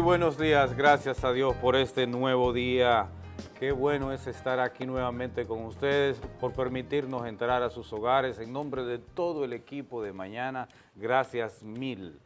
Muy buenos días, gracias a Dios por este nuevo día. Qué bueno es estar aquí nuevamente con ustedes, por permitirnos entrar a sus hogares. En nombre de todo el equipo de mañana, gracias mil.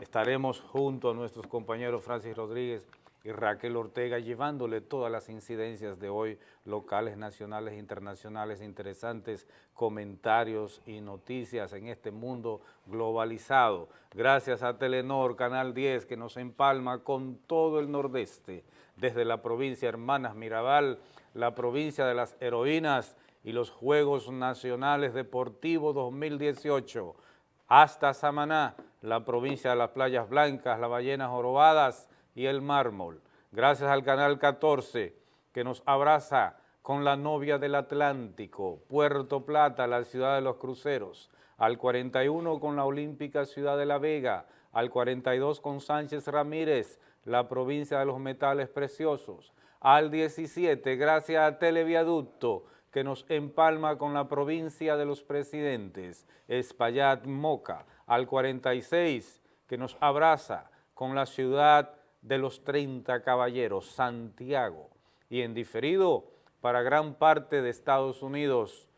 Estaremos junto a nuestros compañeros Francis Rodríguez y Raquel Ortega llevándole todas las incidencias de hoy, locales, nacionales, internacionales, interesantes comentarios y noticias en este mundo globalizado. Gracias a Telenor, Canal 10, que nos empalma con todo el nordeste, desde la provincia Hermanas Mirabal, la provincia de las heroínas y los Juegos Nacionales Deportivos 2018, hasta Samaná, la provincia de las Playas Blancas, las Ballenas Jorobadas, y el mármol. Gracias al Canal 14 que nos abraza con la novia del Atlántico, Puerto Plata, la ciudad de los cruceros, al 41 con la Olímpica Ciudad de la Vega, al 42 con Sánchez Ramírez, la provincia de los metales preciosos, al 17 gracias a Televiaducto que nos empalma con la provincia de los presidentes, Espaillat Moca, al 46 que nos abraza con la ciudad de los 30 caballeros, Santiago, y en diferido para gran parte de Estados Unidos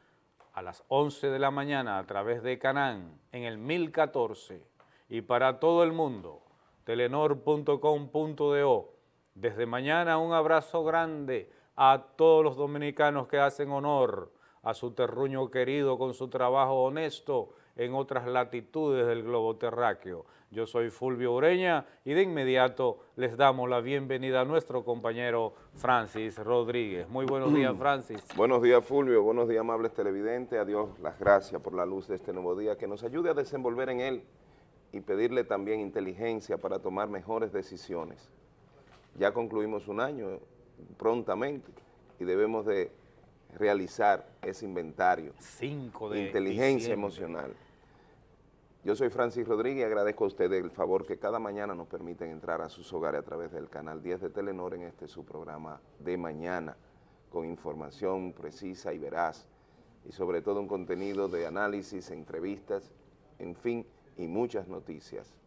a las 11 de la mañana a través de Canán en el 1014 y para todo el mundo, telenor.com.do. Desde mañana un abrazo grande a todos los dominicanos que hacen honor a su terruño querido con su trabajo honesto en otras latitudes del globo terráqueo. Yo soy Fulvio Ureña y de inmediato les damos la bienvenida a nuestro compañero Francis Rodríguez. Muy buenos días, Francis. Buenos días, Fulvio. Buenos días, amables televidentes. A Dios las gracias por la luz de este nuevo día, que nos ayude a desenvolver en él y pedirle también inteligencia para tomar mejores decisiones. Ya concluimos un año prontamente y debemos de realizar ese inventario. Cinco de Inteligencia emocional. Yo soy Francis Rodríguez y agradezco a ustedes el favor que cada mañana nos permiten entrar a sus hogares a través del canal 10 de Telenor en este su programa de mañana, con información precisa y veraz, y sobre todo un contenido de análisis, entrevistas, en fin, y muchas noticias.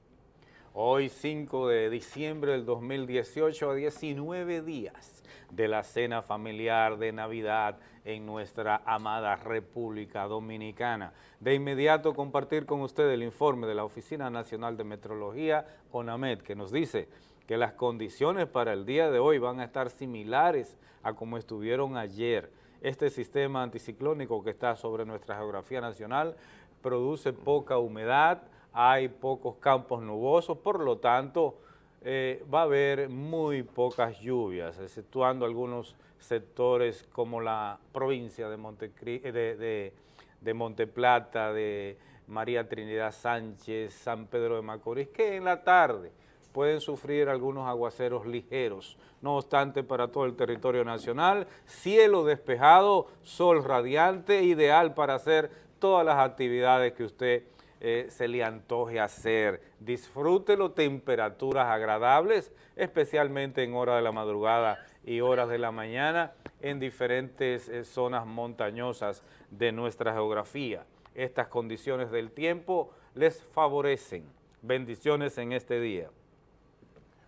Hoy 5 de diciembre del 2018 a 19 días de la cena familiar de Navidad en nuestra amada República Dominicana. De inmediato compartir con ustedes el informe de la Oficina Nacional de Metrología, ONAMED, que nos dice que las condiciones para el día de hoy van a estar similares a como estuvieron ayer. Este sistema anticiclónico que está sobre nuestra geografía nacional produce poca humedad, hay pocos campos nubosos, por lo tanto eh, va a haber muy pocas lluvias, exceptuando algunos sectores como la provincia de, Montecri eh, de, de, Monteplata, de María Trinidad Sánchez, San Pedro de Macorís, que en la tarde pueden sufrir algunos aguaceros ligeros. No obstante, para todo el territorio nacional, cielo despejado, sol radiante, ideal para hacer todas las actividades que usted eh, se le antoje hacer. Disfrútelo, temperaturas agradables, especialmente en horas de la madrugada y horas de la mañana en diferentes eh, zonas montañosas de nuestra geografía. Estas condiciones del tiempo les favorecen. Bendiciones en este día.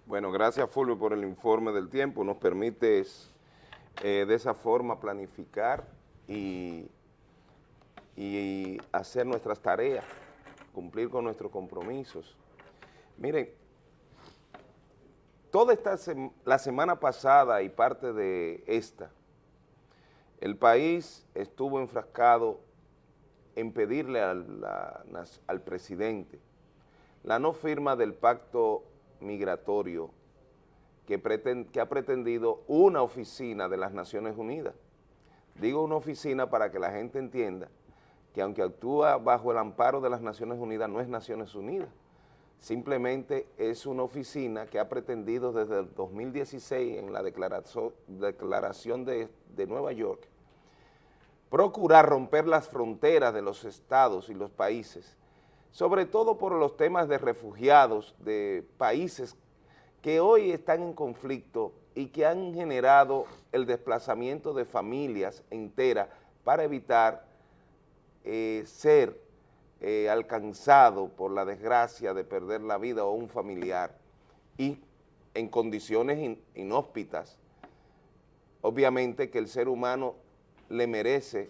Bueno, gracias Fulvio por el informe del tiempo. Nos permite eh, de esa forma planificar y, y hacer nuestras tareas cumplir con nuestros compromisos. Miren, toda esta la semana pasada y parte de esta, el país estuvo enfrascado en pedirle al, al presidente la no firma del pacto migratorio que, que ha pretendido una oficina de las Naciones Unidas. Digo una oficina para que la gente entienda que aunque actúa bajo el amparo de las Naciones Unidas, no es Naciones Unidas. Simplemente es una oficina que ha pretendido desde el 2016 en la declaración, de, de Nueva York procurar romper las fronteras de los estados y los países, sobre todo por los temas de refugiados de países que hoy están en conflicto y que han generado el desplazamiento de familias enteras para evitar eh, ser eh, alcanzado por la desgracia de perder la vida o un familiar y en condiciones inhóspitas, obviamente que el ser humano le merece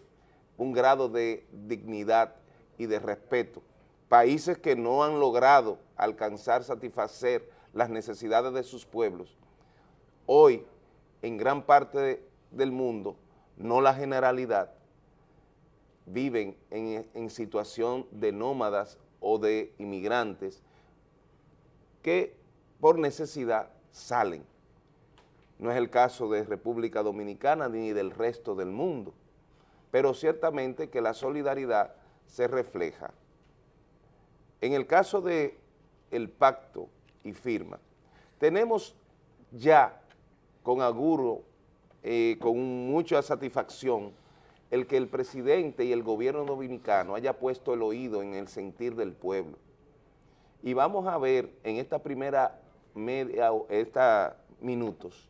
un grado de dignidad y de respeto. Países que no han logrado alcanzar, satisfacer las necesidades de sus pueblos, hoy en gran parte del mundo, no la generalidad, viven en, situación de nómadas o de inmigrantes que por necesidad salen. No es el caso de República Dominicana ni del resto del mundo, pero ciertamente que la solidaridad se refleja. En el caso de el pacto y firma, tenemos ya con aguro, eh, con mucha satisfacción, el que el presidente y el gobierno dominicano haya puesto el oído en el sentir del pueblo. Y vamos a ver en esta primera media, esta minutos,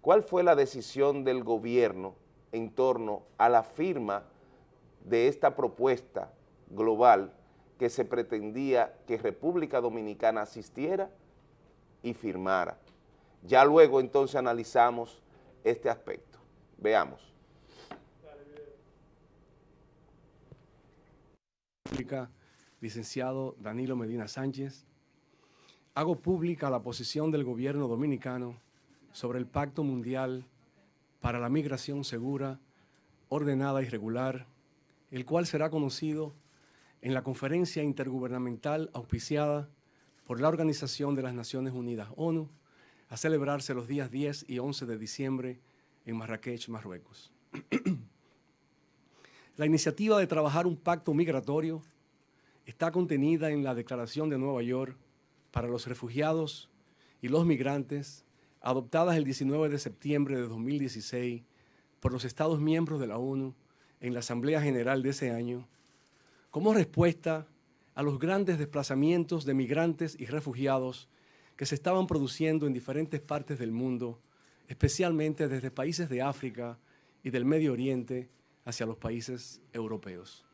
cuál fue la decisión del gobierno en torno a la firma de esta propuesta global que se pretendía que República Dominicana asistiera y firmara. Ya luego entonces analizamos este aspecto. Veamos. Licenciado Danilo Medina Sánchez, hago pública la posición del gobierno dominicano sobre el Pacto Mundial para la Migración Segura, Ordenada y Regular, el cual será conocido en la conferencia intergubernamental auspiciada por la Organización de las Naciones Unidas, ONU, a celebrarse los días 10 y 11 de diciembre en Marrakech, Marruecos. la iniciativa de trabajar un pacto migratorio está contenida en la Declaración de Nueva York para los refugiados y los migrantes, adoptadas el 19 de septiembre de 2016 por los Estados miembros de la ONU en la Asamblea General de ese año, como respuesta a los grandes desplazamientos de migrantes y refugiados que se estaban produciendo en diferentes partes del mundo, especialmente desde países de África y del Medio Oriente hacia los países europeos.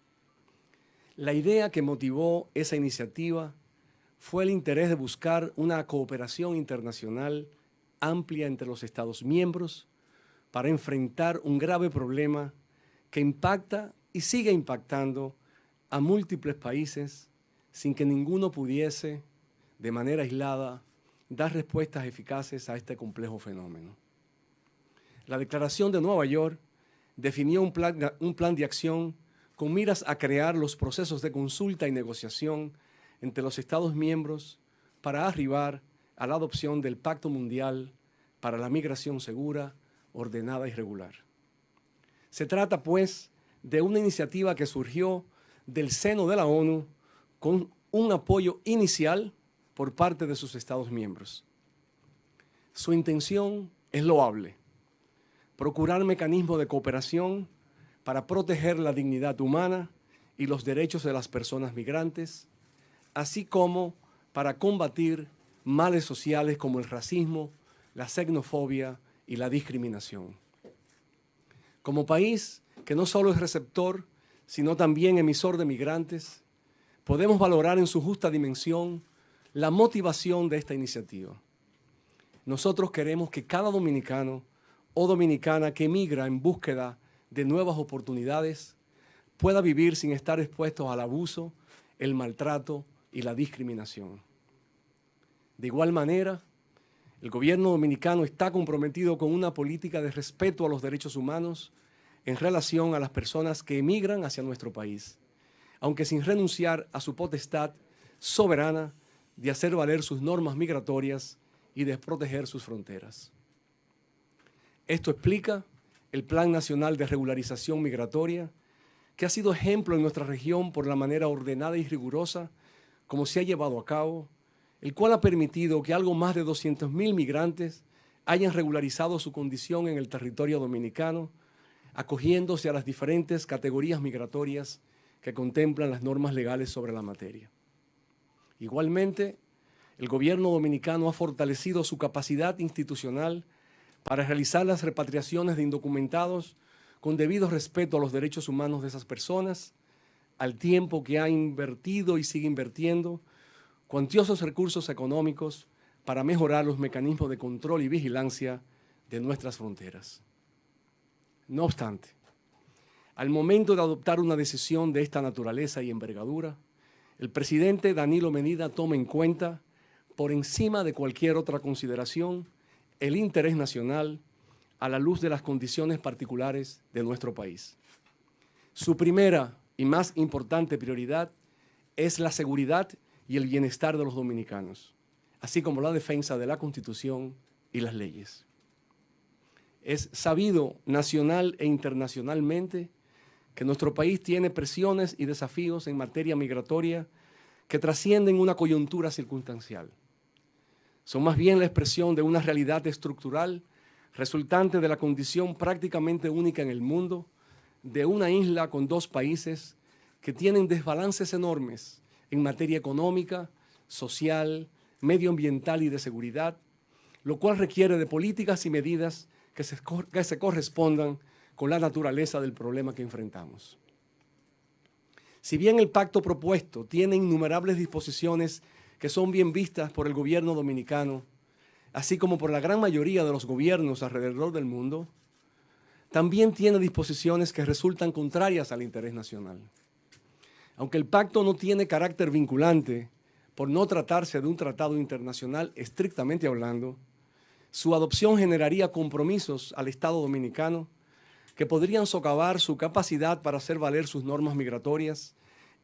La idea que motivó esa iniciativa fue el interés de buscar una cooperación internacional amplia entre los Estados miembros para enfrentar un grave problema que impacta y sigue impactando a múltiples países sin que ninguno pudiese, de manera aislada, dar respuestas eficaces a este complejo fenómeno. La Declaración de Nueva York definió un plan, un plan de acción con miras a crear los procesos de consulta y negociación entre los Estados miembros para arribar a la adopción del Pacto Mundial para la Migración Segura, Ordenada y Regular. Se trata, pues, de una iniciativa que surgió del seno de la ONU con un apoyo inicial por parte de sus Estados miembros. Su intención es loable, procurar mecanismos de cooperación para proteger la dignidad humana y los derechos de las personas migrantes, así como para combatir males sociales como el racismo, la xenofobia y la discriminación. Como país que no solo es receptor, sino también emisor de migrantes, podemos valorar en su justa dimensión la motivación de esta iniciativa. Nosotros queremos que cada dominicano o dominicana que emigra en búsqueda de nuevas oportunidades pueda vivir sin estar expuesto al abuso, el maltrato y la discriminación. De igual manera, el gobierno dominicano está comprometido con una política de respeto a los derechos humanos en relación a las personas que emigran hacia nuestro país, aunque sin renunciar a su potestad soberana de hacer valer sus normas migratorias y de proteger sus fronteras. Esto explica el Plan Nacional de Regularización Migratoria, que ha sido ejemplo en nuestra región por la manera ordenada y rigurosa como se ha llevado a cabo, el cual ha permitido que algo más de 200.000 migrantes hayan regularizado su condición en el territorio dominicano, acogiéndose a las diferentes categorías migratorias que contemplan las normas legales sobre la materia. Igualmente, el gobierno dominicano ha fortalecido su capacidad institucional para realizar las repatriaciones de indocumentados con debido respeto a los derechos humanos de esas personas, al tiempo que ha invertido y sigue invirtiendo cuantiosos recursos económicos para mejorar los mecanismos de control y vigilancia de nuestras fronteras. No obstante, al momento de adoptar una decisión de esta naturaleza y envergadura, el presidente Danilo Medina toma en cuenta, por encima de cualquier otra consideración, el interés nacional a la luz de las condiciones particulares de nuestro país. Su primera y más importante prioridad es la seguridad y el bienestar de los dominicanos, así como la defensa de la Constitución y las leyes. Es sabido nacional e internacionalmente que nuestro país tiene presiones y desafíos en materia migratoria que trascienden una coyuntura circunstancial. Son más bien la expresión de una realidad estructural resultante de la condición prácticamente única en el mundo de una isla con dos países que tienen desbalances enormes en materia económica, social, medioambiental y de seguridad, lo cual requiere de políticas y medidas que se, que se correspondan con la naturaleza del problema que enfrentamos. Si bien el pacto propuesto tiene innumerables disposiciones que son bien vistas por el gobierno dominicano, así como por la gran mayoría de los gobiernos alrededor del mundo, también tiene disposiciones que resultan contrarias al interés nacional. Aunque el pacto no tiene carácter vinculante, por no tratarse de un tratado internacional estrictamente hablando, su adopción generaría compromisos al Estado dominicano que podrían socavar su capacidad para hacer valer sus normas migratorias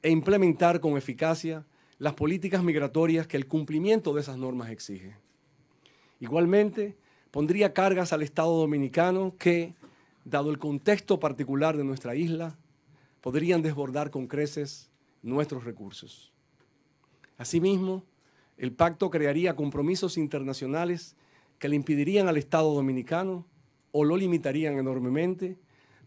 e implementar con eficacia las políticas migratorias que el cumplimiento de esas normas exige. Igualmente, pondría cargas al Estado dominicano que, dado el contexto particular de nuestra isla, podrían desbordar con creces nuestros recursos. Asimismo, el pacto crearía compromisos internacionales que le impedirían al Estado dominicano o lo limitarían enormemente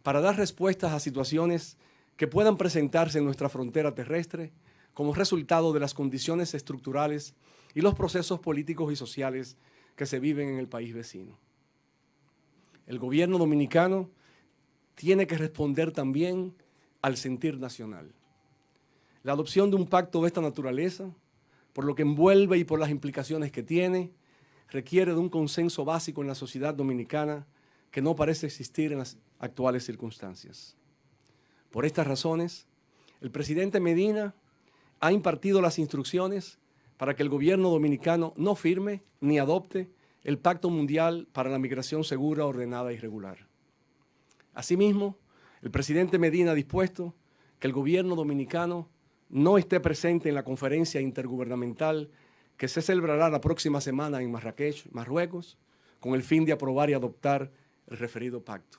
para dar respuestas a situaciones que puedan presentarse en nuestra frontera terrestre como resultado de las condiciones estructurales y los procesos políticos y sociales que se viven en el país vecino. El gobierno dominicano tiene que responder también al sentir nacional. La adopción de un pacto de esta naturaleza, por lo que envuelve y por las implicaciones que tiene, requiere de un consenso básico en la sociedad dominicana que no parece existir en las actuales circunstancias. Por estas razones, el presidente Medina ha impartido las instrucciones para que el gobierno dominicano no firme ni adopte el Pacto Mundial para la Migración Segura, Ordenada y Regular. Asimismo, el presidente Medina ha dispuesto que el gobierno dominicano no esté presente en la conferencia intergubernamental que se celebrará la próxima semana en Marrakech, Marruecos, con el fin de aprobar y adoptar el referido pacto.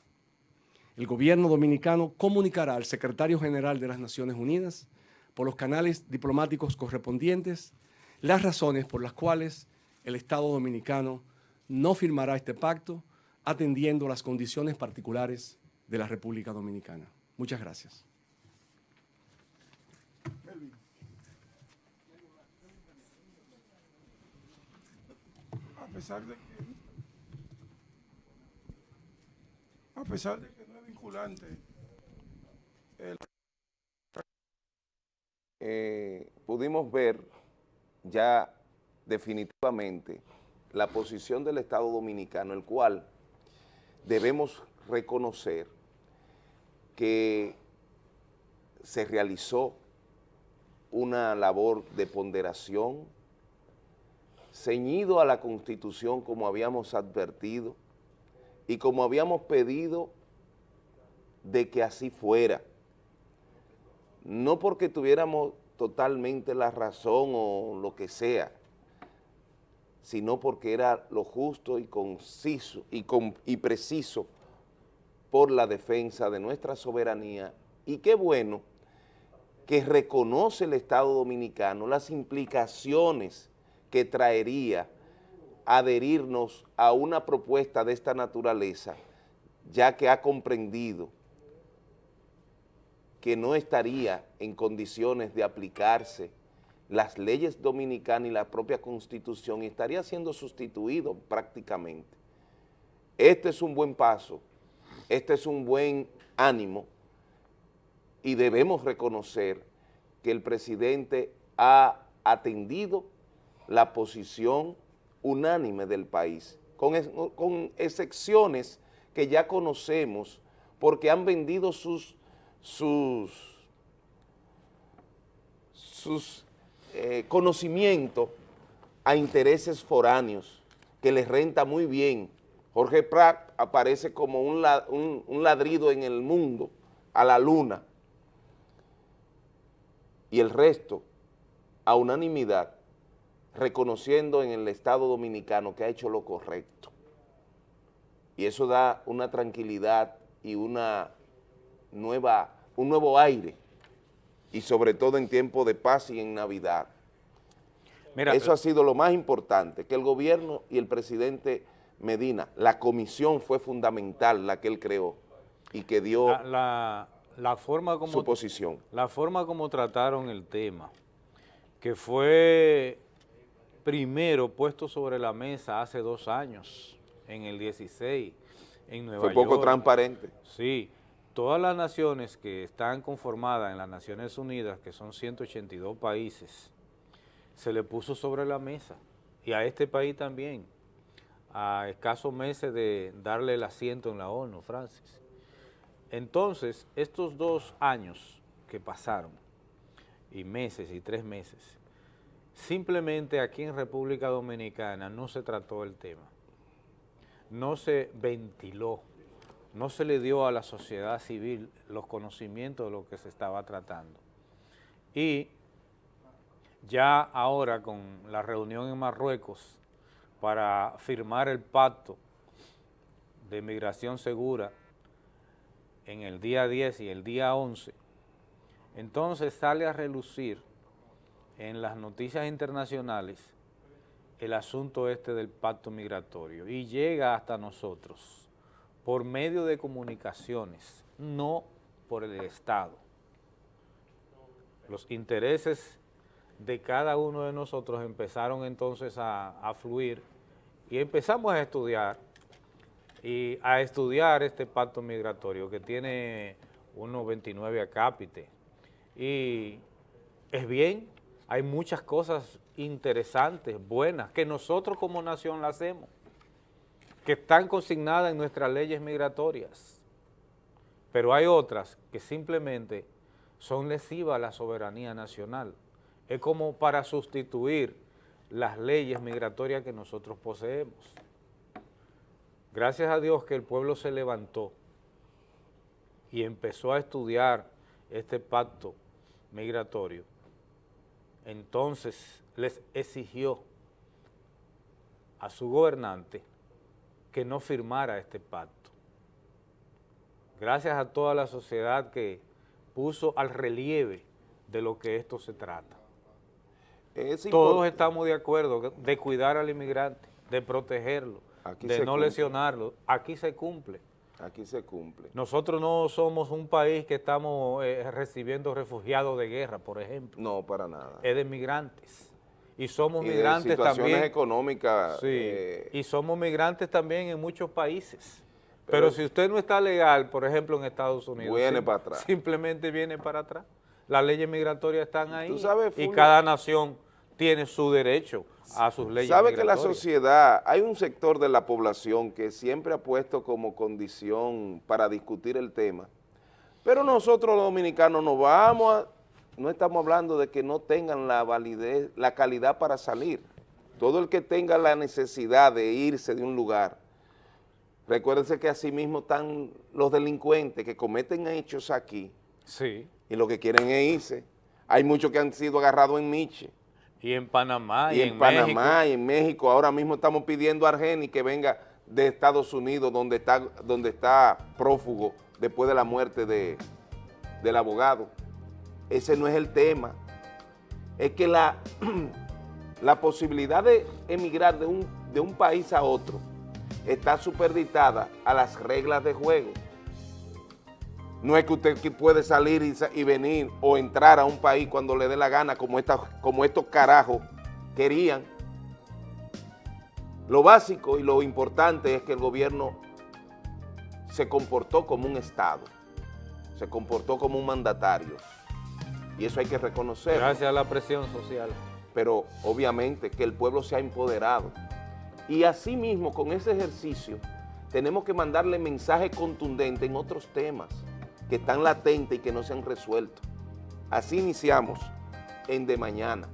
El gobierno dominicano comunicará al secretario general de las Naciones Unidas por los canales diplomáticos correspondientes las razones por las cuales el Estado dominicano no firmará este pacto atendiendo las condiciones particulares de la República Dominicana. Muchas gracias. A pesar de que a pesar de que no es vinculante. Eh, pudimos ver ya definitivamente la posición del Estado Dominicano, el cual debemos reconocer que se realizó una labor de ponderación, ceñido a la Constitución como habíamos advertido, y como habíamos pedido de que así fuera, no porque tuviéramos totalmente la razón o lo que sea, sino porque era lo justo y conciso y, y preciso por la defensa de nuestra soberanía. Y qué bueno que reconoce el Estado Dominicano las implicaciones que traería adherirnos a una propuesta de esta naturaleza, ya que ha comprendido que no estaría en condiciones de aplicarse las leyes dominicanas y la propia Constitución y estaría siendo sustituido prácticamente. Este es un buen paso, este es un buen ánimo y debemos reconocer que el presidente ha atendido la posición unánime del país, con, con excepciones que ya conocemos porque han vendido sus, sus, sus eh, conocimientos a intereses foráneos que les renta muy bien. Jorge Prat aparece como un, un ladrido en el mundo, a la luna, y el resto, a unanimidad, reconociendo en el Estado Dominicano que ha hecho lo correcto. Y eso da una tranquilidad y una nueva, un nuevo aire, y sobre todo en tiempo de paz y en Navidad. Mira, Eso ha sido lo más importante, que el gobierno y el presidente Medina, la comisión fue fundamental, la que él creó, y que dio la, la- la forma como su posición. La forma como trataron el tema, que fue primero puesto sobre la mesa hace dos años, en el 16, en Nueva Fue poco York. transparente. Sí, todas las naciones que están conformadas en las Naciones Unidas, que son 182 países, se le puso sobre la mesa, y a este país también, a escasos meses de darle el asiento en la ONU, Francis. Entonces, estos dos años que pasaron, y meses y tres meses, simplemente aquí en República Dominicana no se trató el tema, no se ventiló, no se le dio a la sociedad civil los conocimientos de lo que se estaba tratando. Y ya ahora con la reunión en Marruecos para firmar el pacto de migración segura en el día 10 y el día 11, entonces sale a relucir en las noticias internacionales el asunto este del pacto migratorio y llega hasta nosotros por medio de comunicaciones, no por el Estado. Los intereses de cada uno de nosotros empezaron entonces a, fluir y empezamos a estudiar y a estudiar este pacto migratorio que tiene unos 29 acápite y es bien, hay muchas cosas interesantes, buenas, que nosotros como nación la hacemos, que están consignadas en nuestras leyes migratorias, pero hay otras que simplemente son lesivas a la soberanía nacional. Es como para sustituir las leyes migratorias que nosotros poseemos. Gracias a Dios que el pueblo se levantó y empezó a estudiar este pacto migratorio. Entonces les exigió a su gobernante que no firmara este pacto. Gracias a toda la sociedad que puso al relieve de lo que esto se trata. Es Todos estamos de acuerdo de cuidar al inmigrante, de protegerlo, Aquí de no cumple. lesionarlo. Aquí se cumple. Aquí se cumple. Nosotros no somos un país que estamos eh, recibiendo refugiados de guerra, por ejemplo. No, para nada. Es de migrantes. Y somos y de migrantes situaciones también. económicas. Sí, eh, y somos migrantes también en muchos países. Pero- Pero, si usted no está legal, por ejemplo, en Estados Unidos, Viene sim- para atrás. Simplemente viene para atrás. Las leyes migratorias están ahí Tú sabes, y cada nación tiene su derecho a sus leyes Sabe que la migratorias. sociedad, hay un sector de la población que siempre ha puesto como condición para discutir el tema, pero nosotros los dominicanos no vamos a, no estamos hablando de que no tengan la validez, la calidad para salir. Todo el que tenga la necesidad de irse de un lugar, recuérdense que así mismo están los delincuentes que cometen hechos aquí Sí, y lo que quieren es irse. Hay muchos que han sido agarrados en Miche y en Panamá y, y en, en Panamá México. y en México. Ahora mismo estamos pidiendo a Argeni que venga de Estados Unidos, donde está, donde está prófugo después de la muerte de, del abogado. Ese no es el tema. Es que la, la posibilidad de emigrar de un, de un país a otro está supeditada a las reglas de juego. No es que usted puede salir y, sa- y venir o entrar a un país cuando le dé la gana, como, esta, como estos carajos querían. Lo básico y lo importante es que el gobierno se comportó como un Estado, se comportó como un mandatario. Y eso hay que reconocerlo Gracias a la presión social. pero obviamente que el pueblo se ha empoderado. Y asimismo, con ese ejercicio, tenemos que mandarle mensaje contundente en otros temas que están latentes y que no se han resuelto. Así iniciamos en De Mañana,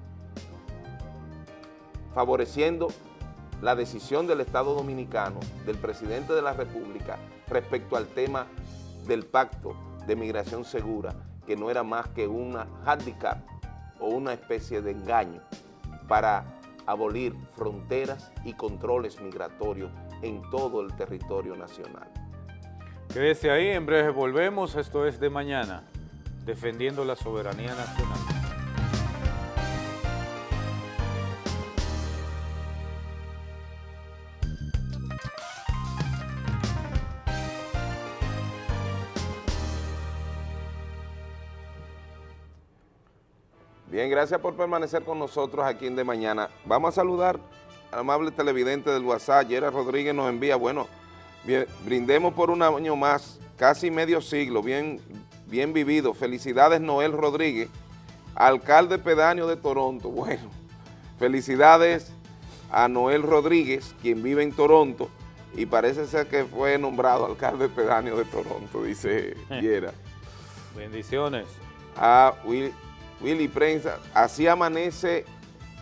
favoreciendo la decisión del Estado Dominicano, del presidente de la República, respecto al tema del pacto de migración segura, que no era más que una handicap o una especie de engaño para abolir fronteras y controles migratorios en todo el territorio nacional. Quédese ahí, en breve volvemos, esto es de mañana, defendiendo la soberanía nacional. Bien, gracias por permanecer con nosotros aquí en De Mañana. Vamos a saludar al amable televidente del WhatsApp, Yera Rodríguez nos envía, bueno, brindemos por un año más, casi medio siglo, bien, bien vivido. Felicidades Noel Rodríguez, alcalde pedáneo de Toronto. Bueno, felicidades a Noel Rodríguez, quien vive en Toronto, y parece ser que fue nombrado alcalde pedáneo de Toronto, dice Yera. Bendiciones. A Will, Willy Prensa, así amanece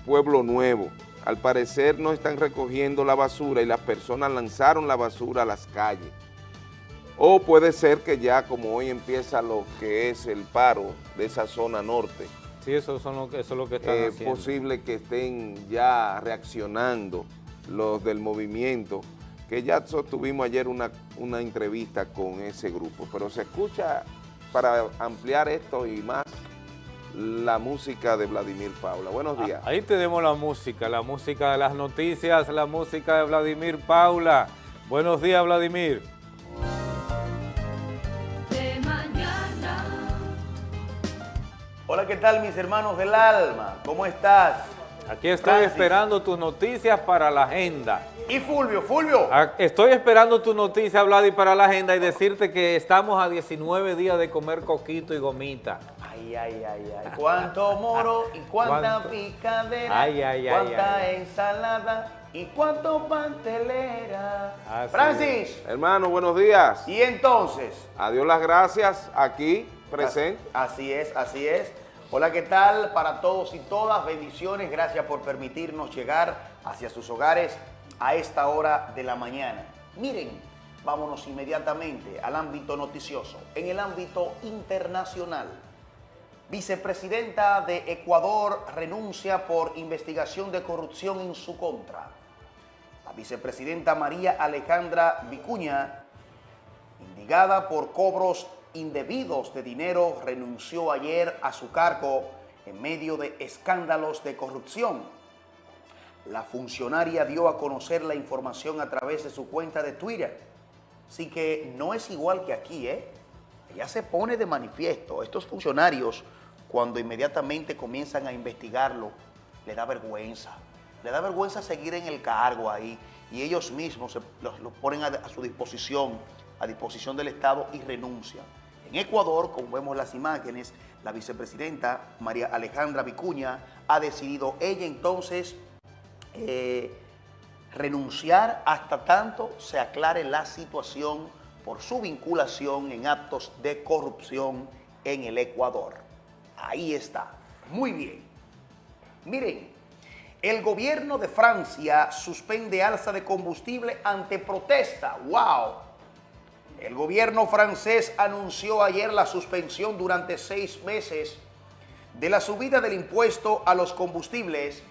Pueblo Nuevo. Al parecer no están recogiendo la basura y las personas lanzaron la basura a las calles. O puede ser que ya como hoy empieza lo que es el paro de esa zona norte. Sí, eso, son lo que, eso es lo que están Es posible que estén ya reaccionando los del movimiento, que ya tuvimos ayer una, una entrevista con ese grupo, pero se escucha para ampliar esto y más la música de Vladimir Paula. Buenos ah, días. Ahí tenemos la música, la música de las noticias, la música de Vladimir Paula. Buenos días, Vladimir. De mañana. Hola, ¿qué tal mis hermanos del alma? ¿Cómo estás? Aquí estoy esperando tus noticias para la agenda. ¿Y Fulvio? Fulvio. Ah, estoy esperando tu noticia, Vladimir, para la agenda y decirte que estamos a 19 días de comer coquito y gomita. Ay, ay, ay, ay. Cuánto moro y cuánta picadera. Ay, ay, ay. Cuánta ensalada y cuánto pantelera. Francis. Hermano, buenos días. Y entonces. Adiós las gracias aquí, presente. Así es, así es. Hola, ¿qué tal? Para todos y todas, bendiciones. Gracias por permitirnos llegar hacia sus hogares a esta hora de la mañana. Miren, vámonos inmediatamente al ámbito noticioso. En el ámbito internacional. Vicepresidenta de Ecuador renuncia por investigación de corrupción en su contra. La vicepresidenta María Alejandra Vicuña, indicada por cobros indebidos de dinero, renunció ayer a su cargo en medio de escándalos de corrupción. La funcionaria dio a conocer la información a través de su cuenta de Twitter. Así que no es igual que aquí, ¿eh? Ella se pone de manifiesto. Estos funcionarios cuando inmediatamente comienzan a investigarlo, le da vergüenza. Le da vergüenza seguir en el cargo ahí y ellos mismos los, ponen a, su disposición, a disposición del Estado y renuncian. En Ecuador, como vemos las imágenes, la vicepresidenta María Alejandra Vicuña ha decidido ella entonces eh, renunciar hasta tanto se aclare la situación por su vinculación en actos de corrupción en el Ecuador. Ahí está. Muy bien. Miren, el gobierno de Francia suspende alza de combustible ante protesta. ¡Wow! El gobierno francés anunció ayer la suspensión durante seis meses de la subida del impuesto a los combustibles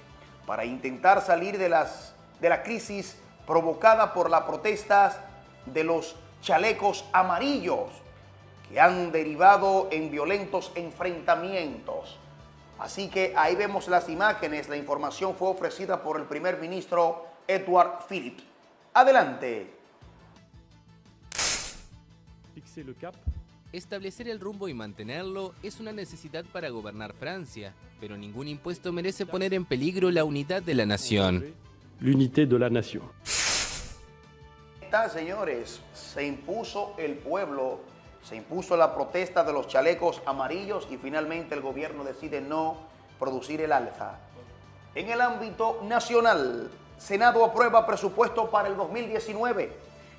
para intentar salir de, las, de la crisis provocada por las protestas de los chalecos amarillos que han derivado en violentos enfrentamientos. Así que ahí vemos las imágenes, la información fue ofrecida por el primer ministro Edward Phillips. Adelante. Establecer el rumbo y mantenerlo es una necesidad para gobernar Francia, pero ningún impuesto merece poner en peligro la unidad de la nación. L'unité de la nation. Está, señores, se impuso el pueblo se impuso la protesta de los chalecos amarillos y finalmente el gobierno decide no producir el alza. En el ámbito nacional, Senado aprueba presupuesto para el 2019.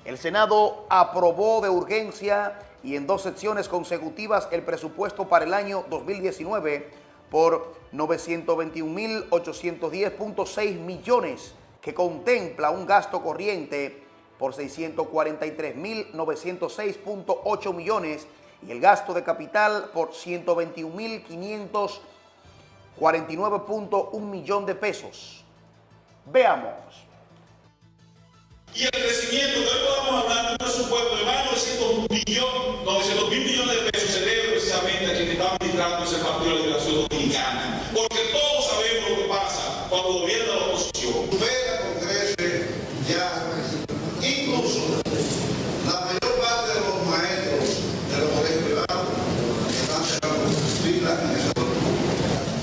El Senado aprobó de urgencia y en dos secciones consecutivas el presupuesto para el año 2019 por 921.810.6 millones que contempla un gasto corriente por 643.906.8 millones y el gasto de capital por 121.549.1 millón de pesos. Veamos. Y el crecimiento hoy podemos hablar de un presupuesto de más de 900 millones, 900 mil millones de pesos se debe precisamente a quien está administrando ese partido de la Liberación Dominicana. Porque todos sabemos lo que pasa cuando gobierna la oposición. Supera con creces ya, incluso la mayor parte de los maestros de los colegios privados están cerrando filas en ese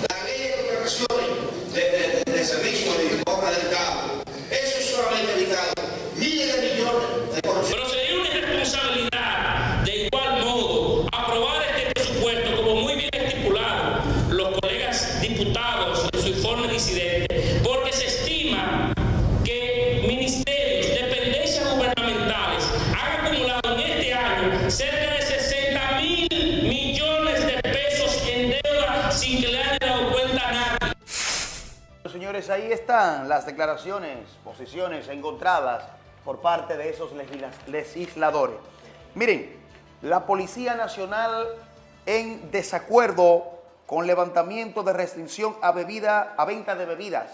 La ley de contrataciones de, de, de servicio de obra del Estado, eso es solamente dedicado miles de millones de corrupción. Pero sería una irresponsabilidad de igual modo aprobar este presupuesto como muy bien estipulado los colegas diputados en su informe disidente, porque se estima que ministerios, dependencias gubernamentales han acumulado en este año cerca de 60 mil millones de pesos en deuda sin que le haya dado cuenta a nadie. Señores, ahí están las declaraciones, posiciones encontradas por parte de esos legisla- legisladores. Miren, la Policía Nacional en desacuerdo con levantamiento de restricción a bebida, a venta de bebidas.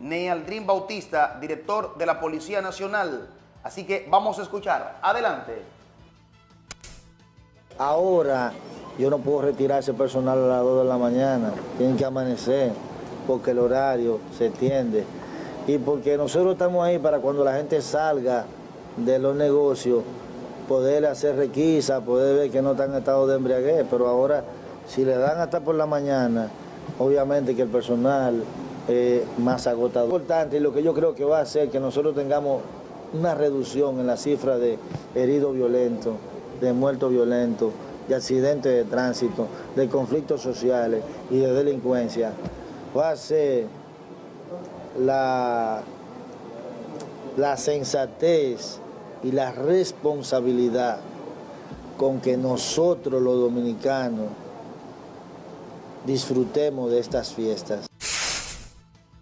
Nealdrin Bautista, director de la Policía Nacional. Así que vamos a escuchar. Adelante. Ahora yo no puedo retirar ese personal a las 2 de la mañana, tienen que amanecer porque el horario se extiende y porque nosotros estamos ahí para cuando la gente salga de los negocios poder hacer requisa, poder ver que no están en estado de embriaguez, pero ahora si le dan hasta por la mañana, obviamente que el personal es más agotador. Importante y lo que yo creo que va a hacer que nosotros tengamos una reducción en la cifra de heridos violentos, de muertos violentos, de accidentes de tránsito, de conflictos sociales y de delincuencia, ser la, la sensatez y la responsabilidad con que nosotros los dominicanos disfrutemos de estas fiestas.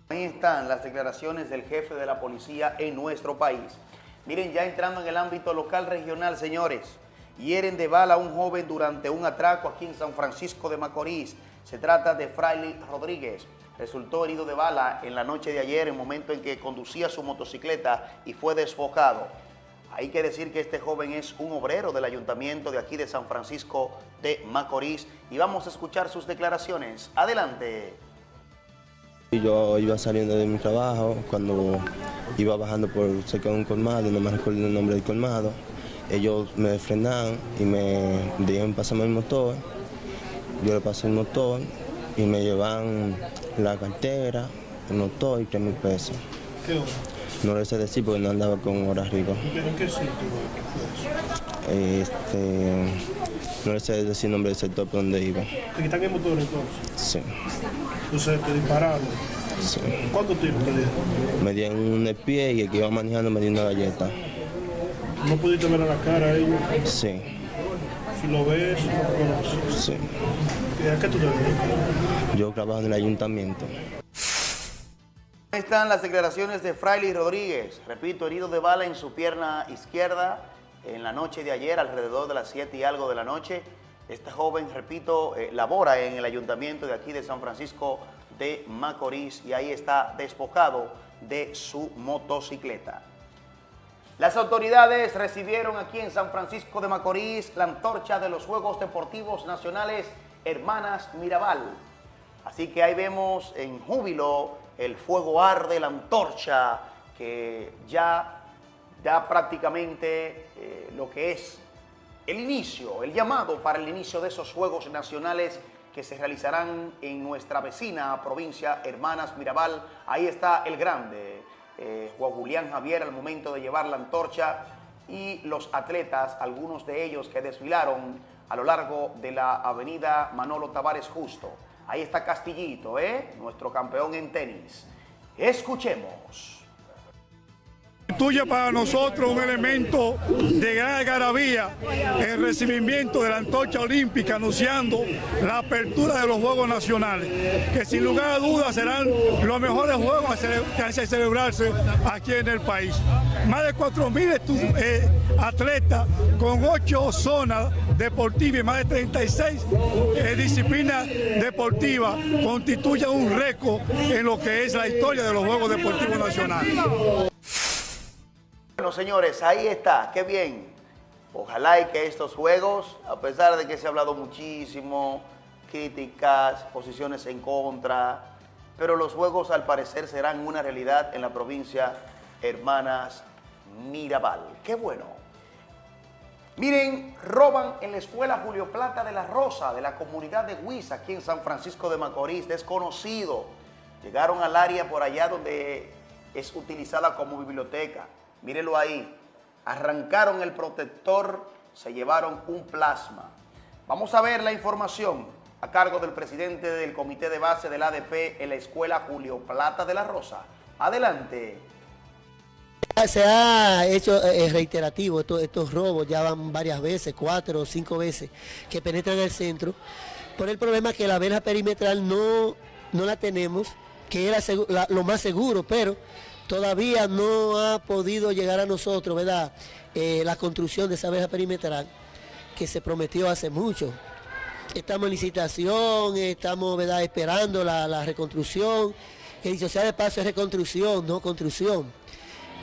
Ahí están las declaraciones del jefe de la policía en nuestro país. Miren, ya entrando en el ámbito local regional, señores, hieren de bala a un joven durante un atraco aquí en San Francisco de Macorís. Se trata de Fraile Rodríguez. Resultó herido de bala en la noche de ayer, en el momento en que conducía su motocicleta y fue desfocado. Hay que decir que este joven es un obrero del ayuntamiento de aquí de San Francisco de Macorís y vamos a escuchar sus declaraciones. Adelante. Yo iba saliendo de mi trabajo, cuando iba bajando por cerca de un colmado, no me recuerdo el nombre del colmado, ellos me frenaron y me dijeron pasarme el motor, yo le pasé el motor y me llevan la cartera, el motor y tres mil pesos. ¿Qué hora? No le sé decir porque no andaba con hora arriba. ¿En qué sitio? Este, no le sé decir el nombre del sector por donde iba. ¿Te quitan el motor entonces? Sí, Entonces te dispararon. sí. ¿Cuánto tiempo te dieron? Me dieron un pie y el que iba manejando me dio una galleta. ¿No pudiste ver a la cara a ellos? Sí, Si lo ves, no lo conoces. sí. ¿Y ¿A qué tú te dedicas? Yo trabajo en el ayuntamiento. Ahí están las declaraciones de Fraile Rodríguez. Repito, herido de bala en su pierna izquierda en la noche de ayer, alrededor de las 7 y algo de la noche. Este joven, repito, eh, labora en el ayuntamiento de aquí de San Francisco de Macorís y ahí está despojado de su motocicleta. Las autoridades recibieron aquí en San Francisco de Macorís la antorcha de los Juegos Deportivos Nacionales Hermanas Mirabal. Así que ahí vemos en júbilo el fuego arde, la antorcha que ya da prácticamente eh, lo que es el inicio, el llamado para el inicio de esos Juegos Nacionales que se realizarán en nuestra vecina provincia Hermanas Mirabal. Ahí está el grande, eh, Juan Julián Javier al momento de llevar la antorcha y los atletas, algunos de ellos que desfilaron a lo largo de la avenida Manolo Tavares Justo. Ahí está Castillito, ¿eh? nuestro campeón en tenis. Escuchemos. Constituye para nosotros un elemento de gran algarabía el recibimiento de la antorcha olímpica anunciando la apertura de los Juegos Nacionales, que sin lugar a dudas serán los mejores Juegos que hacen celebrarse aquí en el país. Más de 4.000 eh, atletas con 8 zonas deportivas y más de 36 eh, disciplinas deportivas constituyen un récord en lo que es la historia de los Juegos Deportivos Nacionales. Bueno, señores, ahí está, qué bien. Ojalá y que estos juegos, a pesar de que se ha hablado muchísimo, críticas, posiciones en contra, pero los juegos al parecer serán una realidad en la provincia Hermanas Mirabal. Qué bueno. Miren, roban en la escuela Julio Plata de la Rosa, de la comunidad de Huiza, aquí en San Francisco de Macorís, desconocido. Llegaron al área por allá donde es utilizada como biblioteca. Mírenlo ahí. Arrancaron el protector, se llevaron un plasma. Vamos a ver la información a cargo del presidente del comité de base del ADP en la escuela Julio Plata de la Rosa. Adelante. Se ha hecho eh, reiterativo estos, robos, ya van varias veces, cuatro o cinco veces, que penetran el centro, por el problema que la verja perimetral no, no la tenemos, que era lo más seguro, pero todavía no ha podido llegar a nosotros, ¿verdad? Eh, la construcción de esa verja perimetral que se prometió hace mucho. Estamos en licitación, estamos ¿verdad? esperando la, reconstrucción, que dicho sea de paso es reconstrucción, no construcción.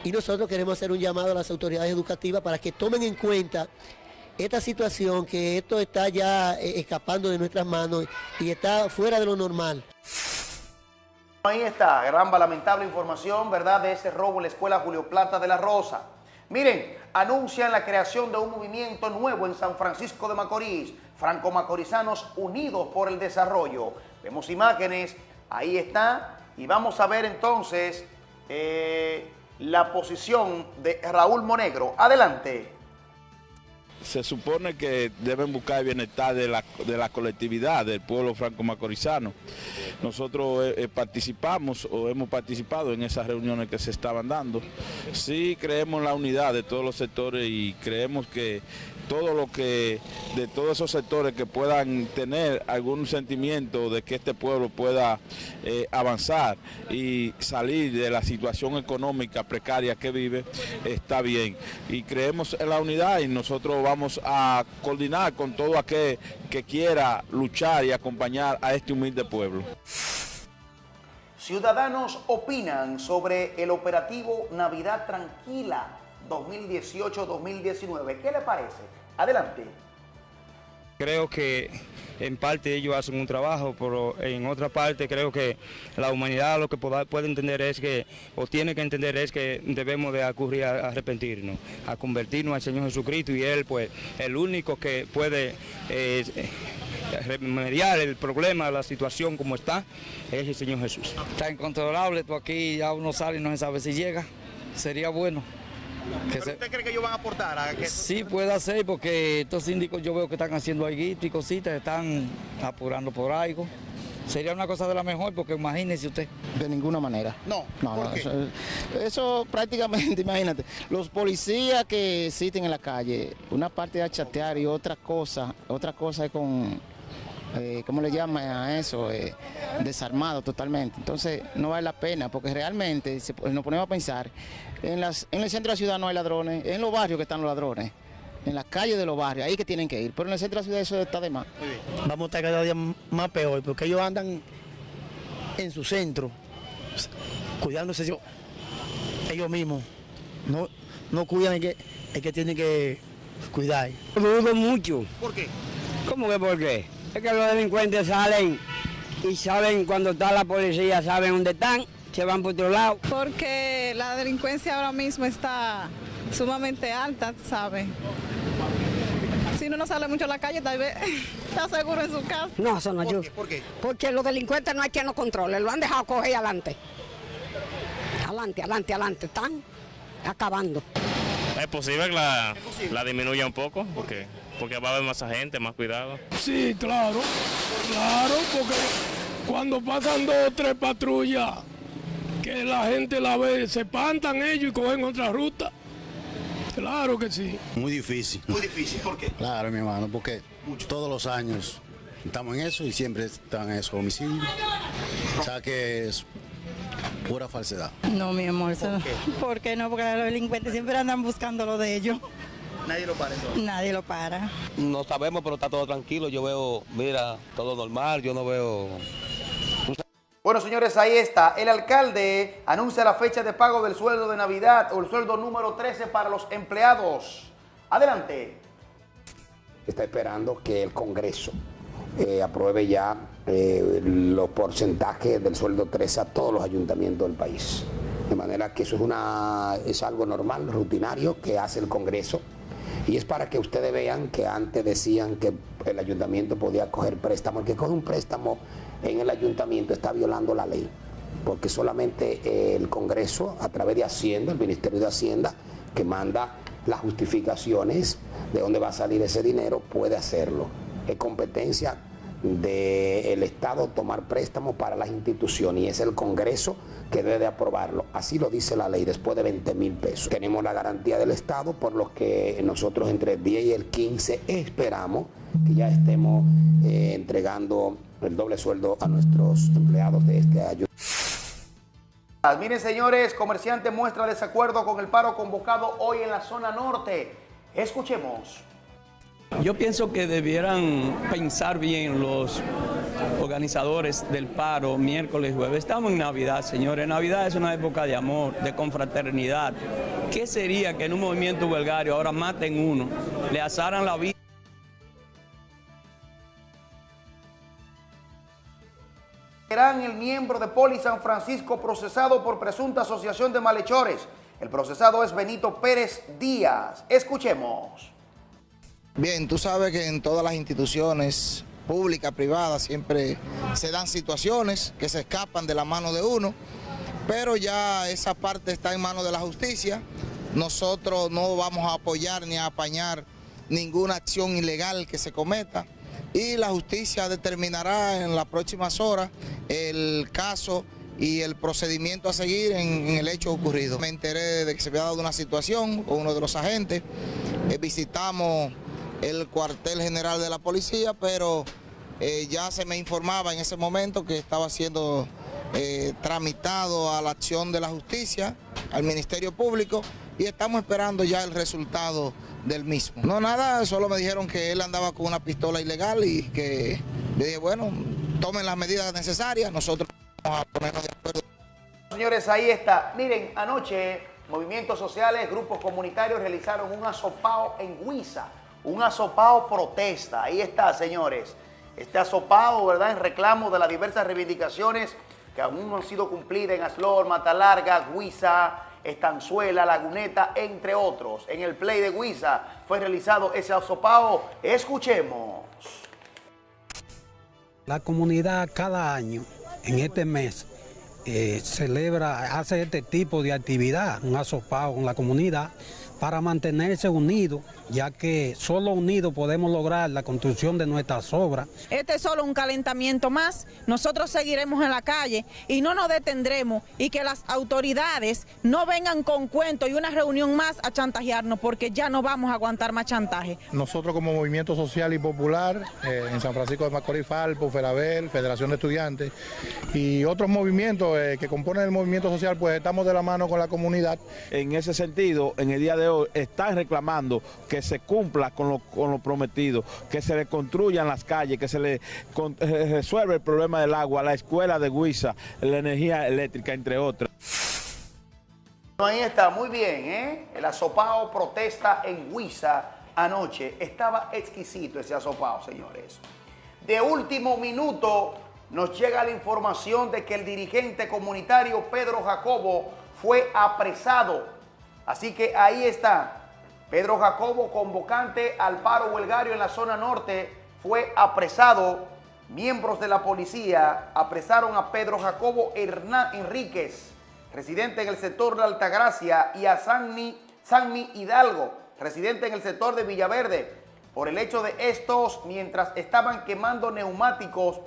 Y nosotros queremos hacer un llamado a las autoridades educativas para que tomen en cuenta esta situación, que esto está ya eh, escapando de nuestras manos y está fuera de lo normal. Ahí está, gran lamentable información, ¿verdad?, de ese robo en la escuela Julio Plata de la Rosa. Miren, anuncian la creación de un movimiento nuevo en San Francisco de Macorís, franco-macorizanos unidos por el desarrollo. Vemos imágenes, ahí está, y vamos a ver entonces eh, la posición de Raúl Monegro. Adelante se supone que deben buscar el bienestar de la, de la colectividad del pueblo franco-macorizano. Nosotros eh, eh, participamos o hemos participado en esas reuniones que se estaban dando. Sí creemos en la unidad de todos los sectores y creemos que todo lo que, de todos esos sectores que puedan tener algún sentimiento de que este pueblo pueda eh, avanzar y salir de la situación económica precaria que vive, está bien. Y creemos en la unidad y nosotros vamos a coordinar con todo aquel que quiera luchar y acompañar a este humilde pueblo. Ciudadanos opinan sobre el operativo Navidad Tranquila 2018-2019. ¿Qué le parece? Adelante. Creo que en parte ellos hacen un trabajo, pero en otra parte creo que la humanidad lo que puede entender es que, o tiene que entender es que debemos de acudir a arrepentirnos, a convertirnos al Señor Jesucristo y Él pues el único que puede eh, remediar el problema, la situación como está, es el Señor Jesús. Está incontrolable, tú aquí ya uno sale y no se sabe si llega, sería bueno. ¿Usted cree que ellos van a aportar? A que... Sí, puede ser, porque estos síndicos yo veo que están haciendo algo y cositas, están apurando por algo. Sería una cosa de la mejor, porque imagínese usted. De ninguna manera. No, no, Eso, prácticamente, imagínate, los policías que existen en la calle, una parte es a chatear y otra cosa, otra cosa es con eh, ¿cómo le llaman a eso? Eh, desarmado totalmente. Entonces no vale la pena porque realmente, si nos ponemos a pensar, en, las, en el centro de la ciudad no hay ladrones, en los barrios que están los ladrones, en las calles de los barrios, ahí que tienen que ir, pero en el centro de la ciudad eso está de más. Vamos a estar cada día más peor porque ellos andan en su centro, cuidándose ellos, ellos mismos, no, no cuidan el que, el que tiene que cuidar. dudo mucho. ¿Por qué? ¿Cómo que por qué? Es que los delincuentes salen y saben cuando está la policía, saben dónde están, se van por otro lado. Porque la delincuencia ahora mismo está sumamente alta, ¿sabes? Si uno no sale mucho a la calle, tal vez está seguro en su casa. No, eso no ¿Por, qué? ¿Por qué? Porque los delincuentes no hay quien los controle, lo han dejado coger adelante. Adelante, adelante, adelante, están acabando. Es posible que la, la disminuya un poco, porque porque va a haber más gente, más cuidado. Sí, claro, claro, porque cuando pasan dos o tres patrullas que la gente la ve, se espantan ellos y cogen otra ruta. Claro que sí. Muy difícil. Muy difícil, ¿por qué? Claro, mi hermano, porque todos los años estamos en eso y siempre están en esos homicidios. O sea que es pura falsedad. No, mi amor. ¿Por qué? ¿Por qué no? Porque los delincuentes siempre andan buscando lo de ellos. Nadie lo para entonces. Nadie lo para. No sabemos, pero está todo tranquilo. Yo veo, mira, todo normal. Yo no veo bueno, señores, ahí está. El alcalde anuncia la fecha de pago del sueldo de Navidad o el sueldo número 13 para los empleados. Adelante. Está esperando que el Congreso eh, apruebe ya eh, los porcentajes del sueldo 13 a todos los ayuntamientos del país. De manera que eso es, una, es algo normal, rutinario, que hace el Congreso. Y es para que ustedes vean que antes decían que el ayuntamiento podía coger préstamo. El que coge un préstamo en el ayuntamiento está violando la ley, porque solamente eh, el Congreso, a través de Hacienda, el Ministerio de Hacienda, que manda las justificaciones de dónde va a salir ese dinero, puede hacerlo. Es competencia del Estado tomar préstamos para las instituciones y es el Congreso que debe aprobarlo. Así lo dice la ley, después de 20 mil pesos. Tenemos la garantía del Estado, por lo que nosotros entre el 10 y el 15 esperamos que ya estemos eh, entregando el doble sueldo a nuestros empleados de este año. Miren señores, comerciante muestra desacuerdo con el paro convocado hoy en la zona norte. Escuchemos. Yo pienso que debieran pensar bien los organizadores del paro miércoles y jueves. Estamos en Navidad, señores. Navidad es una época de amor, de confraternidad. ¿Qué sería que en un movimiento huelgario ahora maten uno, le asaran la vida? Serán el miembro de Poli San Francisco procesado por presunta asociación de malhechores. El procesado es Benito Pérez Díaz. Escuchemos. Bien, tú sabes que en todas las instituciones públicas, privadas, siempre se dan situaciones que se escapan de la mano de uno, pero ya esa parte está en manos de la justicia. Nosotros no vamos a apoyar ni a apañar ninguna acción ilegal que se cometa y la justicia determinará en las próximas horas el caso y el procedimiento a seguir en, el hecho ocurrido. Me enteré de que se había dado una situación con uno de los agentes, eh, visitamos el cuartel general de la policía, pero eh, ya se me informaba en ese momento que estaba siendo eh, tramitado a la acción de la justicia, al Ministerio Público, y estamos esperando ya el resultado del mismo. No, nada, solo me dijeron que él andaba con una pistola ilegal y que le dije, bueno, tomen las medidas necesarias, nosotros vamos a ponernos de acuerdo. Señores, ahí está. Miren, anoche movimientos sociales, grupos comunitarios realizaron un asopao en Huiza, un asopao protesta. Ahí está, señores. Este asopao, ¿verdad?, en reclamo de las diversas reivindicaciones que aún no han sido cumplidas en Aslor, Matalarga, Huiza, Estanzuela, Laguneta, entre otros. En el Play de Huiza fue realizado ese asopao. Escuchemos. La comunidad cada año, en este mes, eh, celebra, hace este tipo de actividad, un asopao con la comunidad, para mantenerse unidos, ya que solo unidos podemos lograr la construcción de nuestras obras. Este es solo un calentamiento más, nosotros seguiremos en la calle y no nos detendremos y que las autoridades no vengan con cuentos y una reunión más a chantajearnos porque ya no vamos a aguantar más chantaje. Nosotros como Movimiento Social y Popular, eh, en San Francisco de Macorís, Falpo, Ferabel, Federación de Estudiantes y otros movimientos eh, que componen el movimiento social, pues estamos de la mano con la comunidad. En ese sentido, en el día de hoy están reclamando que se cumpla con lo, con lo prometido, que se le construyan las calles, que se le eh, resuelva el problema del agua, la escuela de Huiza, la energía eléctrica, entre otras. Ahí está, muy bien, ¿eh? El asopao protesta en Huiza anoche. Estaba exquisito ese asopao, señores. De último minuto nos llega la información de que el dirigente comunitario Pedro Jacobo fue apresado Así que ahí está. Pedro Jacobo, convocante al paro huelgario en la zona norte, fue apresado. Miembros de la policía apresaron a Pedro Jacobo Hernán Enríquez, residente en el sector de Altagracia, y a Sanmi, Sanmi Hidalgo, residente en el sector de Villaverde, por el hecho de estos, mientras estaban quemando neumáticos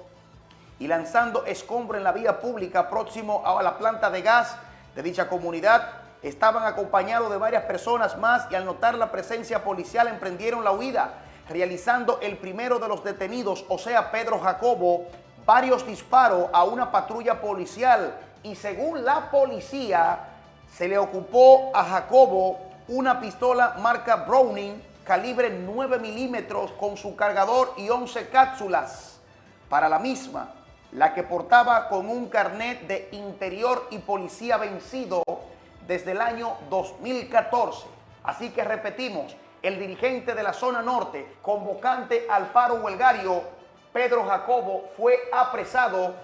y lanzando escombro en la vía pública próximo a la planta de gas de dicha comunidad. Estaban acompañados de varias personas más y al notar la presencia policial emprendieron la huida, realizando el primero de los detenidos, o sea, Pedro Jacobo, varios disparos a una patrulla policial y según la policía se le ocupó a Jacobo una pistola marca Browning calibre 9 milímetros con su cargador y 11 cápsulas. Para la misma, la que portaba con un carnet de interior y policía vencido desde el año 2014. Así que repetimos, el dirigente de la zona norte, convocante al paro huelgario, Pedro Jacobo, fue apresado.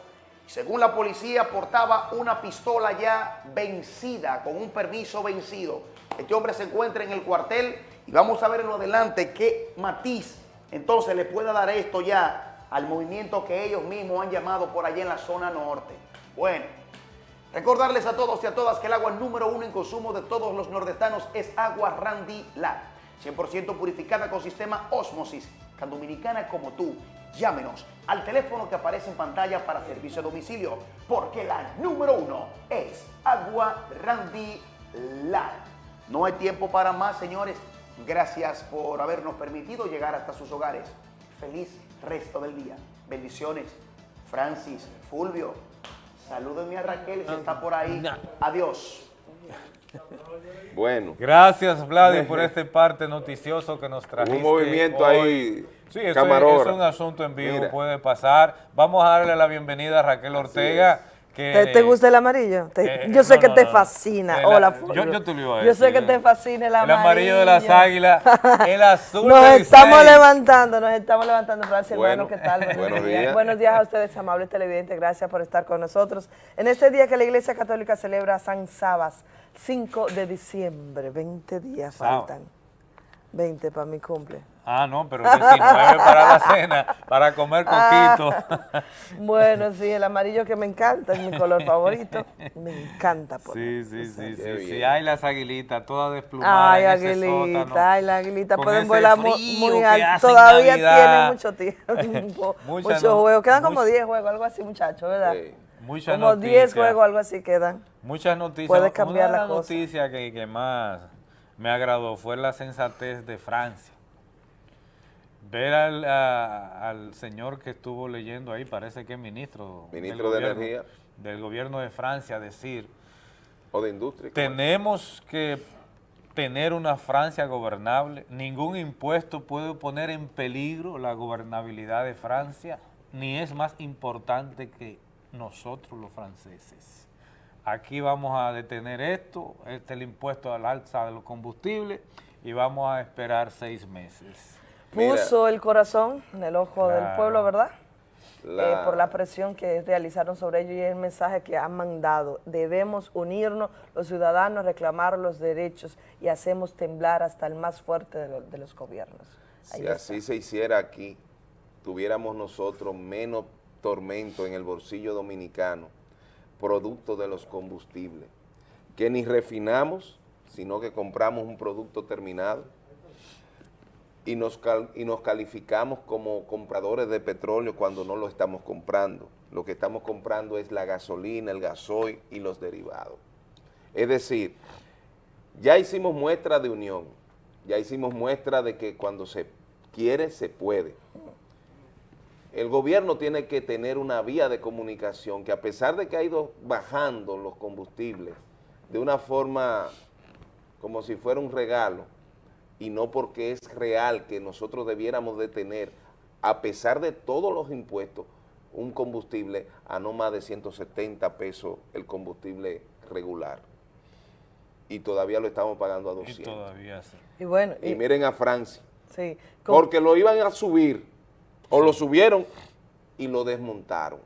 Según la policía, portaba una pistola ya vencida, con un permiso vencido. Este hombre se encuentra en el cuartel y vamos a ver en lo adelante qué matiz entonces le pueda dar esto ya al movimiento que ellos mismos han llamado por allá en la zona norte. Bueno, recordarles a todos y a todas que el agua número uno en consumo de todos los nordestanos es agua Randy Lag, 100% purificada con sistema Osmosis, tan dominicana como tú. Llámenos al teléfono que aparece en pantalla para servicio a domicilio, porque la número uno es agua Randy Lag. No hay tiempo para más, señores. Gracias por habernos permitido llegar hasta sus hogares. Feliz resto del día. Bendiciones. Francis, Fulvio, salúdenme a Raquel si está por ahí. Adiós. Bueno. Gracias, Vladi, por este parte noticioso que nos trajiste Un movimiento hoy. ahí, Sí, eso es, un asunto en vivo, Mira. puede pasar. Vamos a darle la bienvenida a Raquel Ortega. ¿Te, te gusta el amarillo? Te- Eh, yo sé no, que no, te fascina. Eh, la- Hola, yo- yo te lo a Yo sé decir, que te fascina el El amarillo. amarillo de las águilas, el azul Nos estamos levantando, nos estamos levantando. Gracias, Bueno, hermano. ¿Qué tal? Buenos, buenos días. días. Buenos días a ustedes, amables televidentes. Gracias por estar con nosotros. En este día que la Iglesia Católica celebra San Sabas, 5 de diciembre. 20 días Sábado. faltan. 20 para mi cumple. Ah, no, pero 19 para la cena, para comer coquito. Ah, bueno, sí, el amarillo que me encanta, es mi color favorito. Me encanta. Por Sí, sí, sí, sí, sí. Ay, las aguilitas, todas desplumadas Ay, aguilita, ay, la aguilita, Con pueden volar muy alto. Todavía Navidad. tiene mucho tiempo, muchos no- juegos. Quedan como mucha- 10 juegos, algo así, muchachos, ¿verdad? Muchas como 10 noticias. juegos, algo así quedan. Muchas noticias. Puedes cambiar Una de las las cosas. noticias que, que más me agradó fue la sensatez de Francia. Ver al, a- al señor que estuvo leyendo ahí, parece que es ministro, Ministro de gobierno- Energía. del gobierno de Francia, decir, O de industria. tenemos que tener una Francia gobernable, ningún impuesto puede poner en peligro la gobernabilidad de Francia, ni es más importante que nosotros los franceses. Aquí vamos a detener esto, este es el impuesto al alza de los combustibles y vamos a esperar seis meses. Puso el corazón en el ojo del pueblo, ¿verdad? La- Eh, por la presión que realizaron sobre ellos y el mensaje que han mandado. Debemos unirnos los ciudadanos, reclamar los derechos y hacemos temblar hasta el más fuerte de, lo- de los gobiernos. Ahí Si está. así se hiciera aquí, tuviéramos nosotros menos tormento en el bolsillo dominicano, producto de los combustibles, que ni refinamos, sino que compramos un producto terminado y nos, y nos calificamos como compradores de petróleo cuando no lo estamos comprando. Lo que estamos comprando es la gasolina, el gasoil y los derivados. Es decir, ya hicimos muestra de unión, ya hicimos muestra de que cuando se quiere, se puede. El gobierno tiene que tener una vía de comunicación que a pesar de que ha ido bajando los combustibles de una forma como si fuera un regalo, y no porque es real que nosotros debiéramos de tener, a pesar de todos los impuestos, un combustible a no más de 170 pesos el combustible regular. Y todavía lo estamos pagando a 200. Y todavía sí. Y bueno, Y miren a Francia, sí, con- porque lo iban a subir, o lo subieron y lo desmontaron.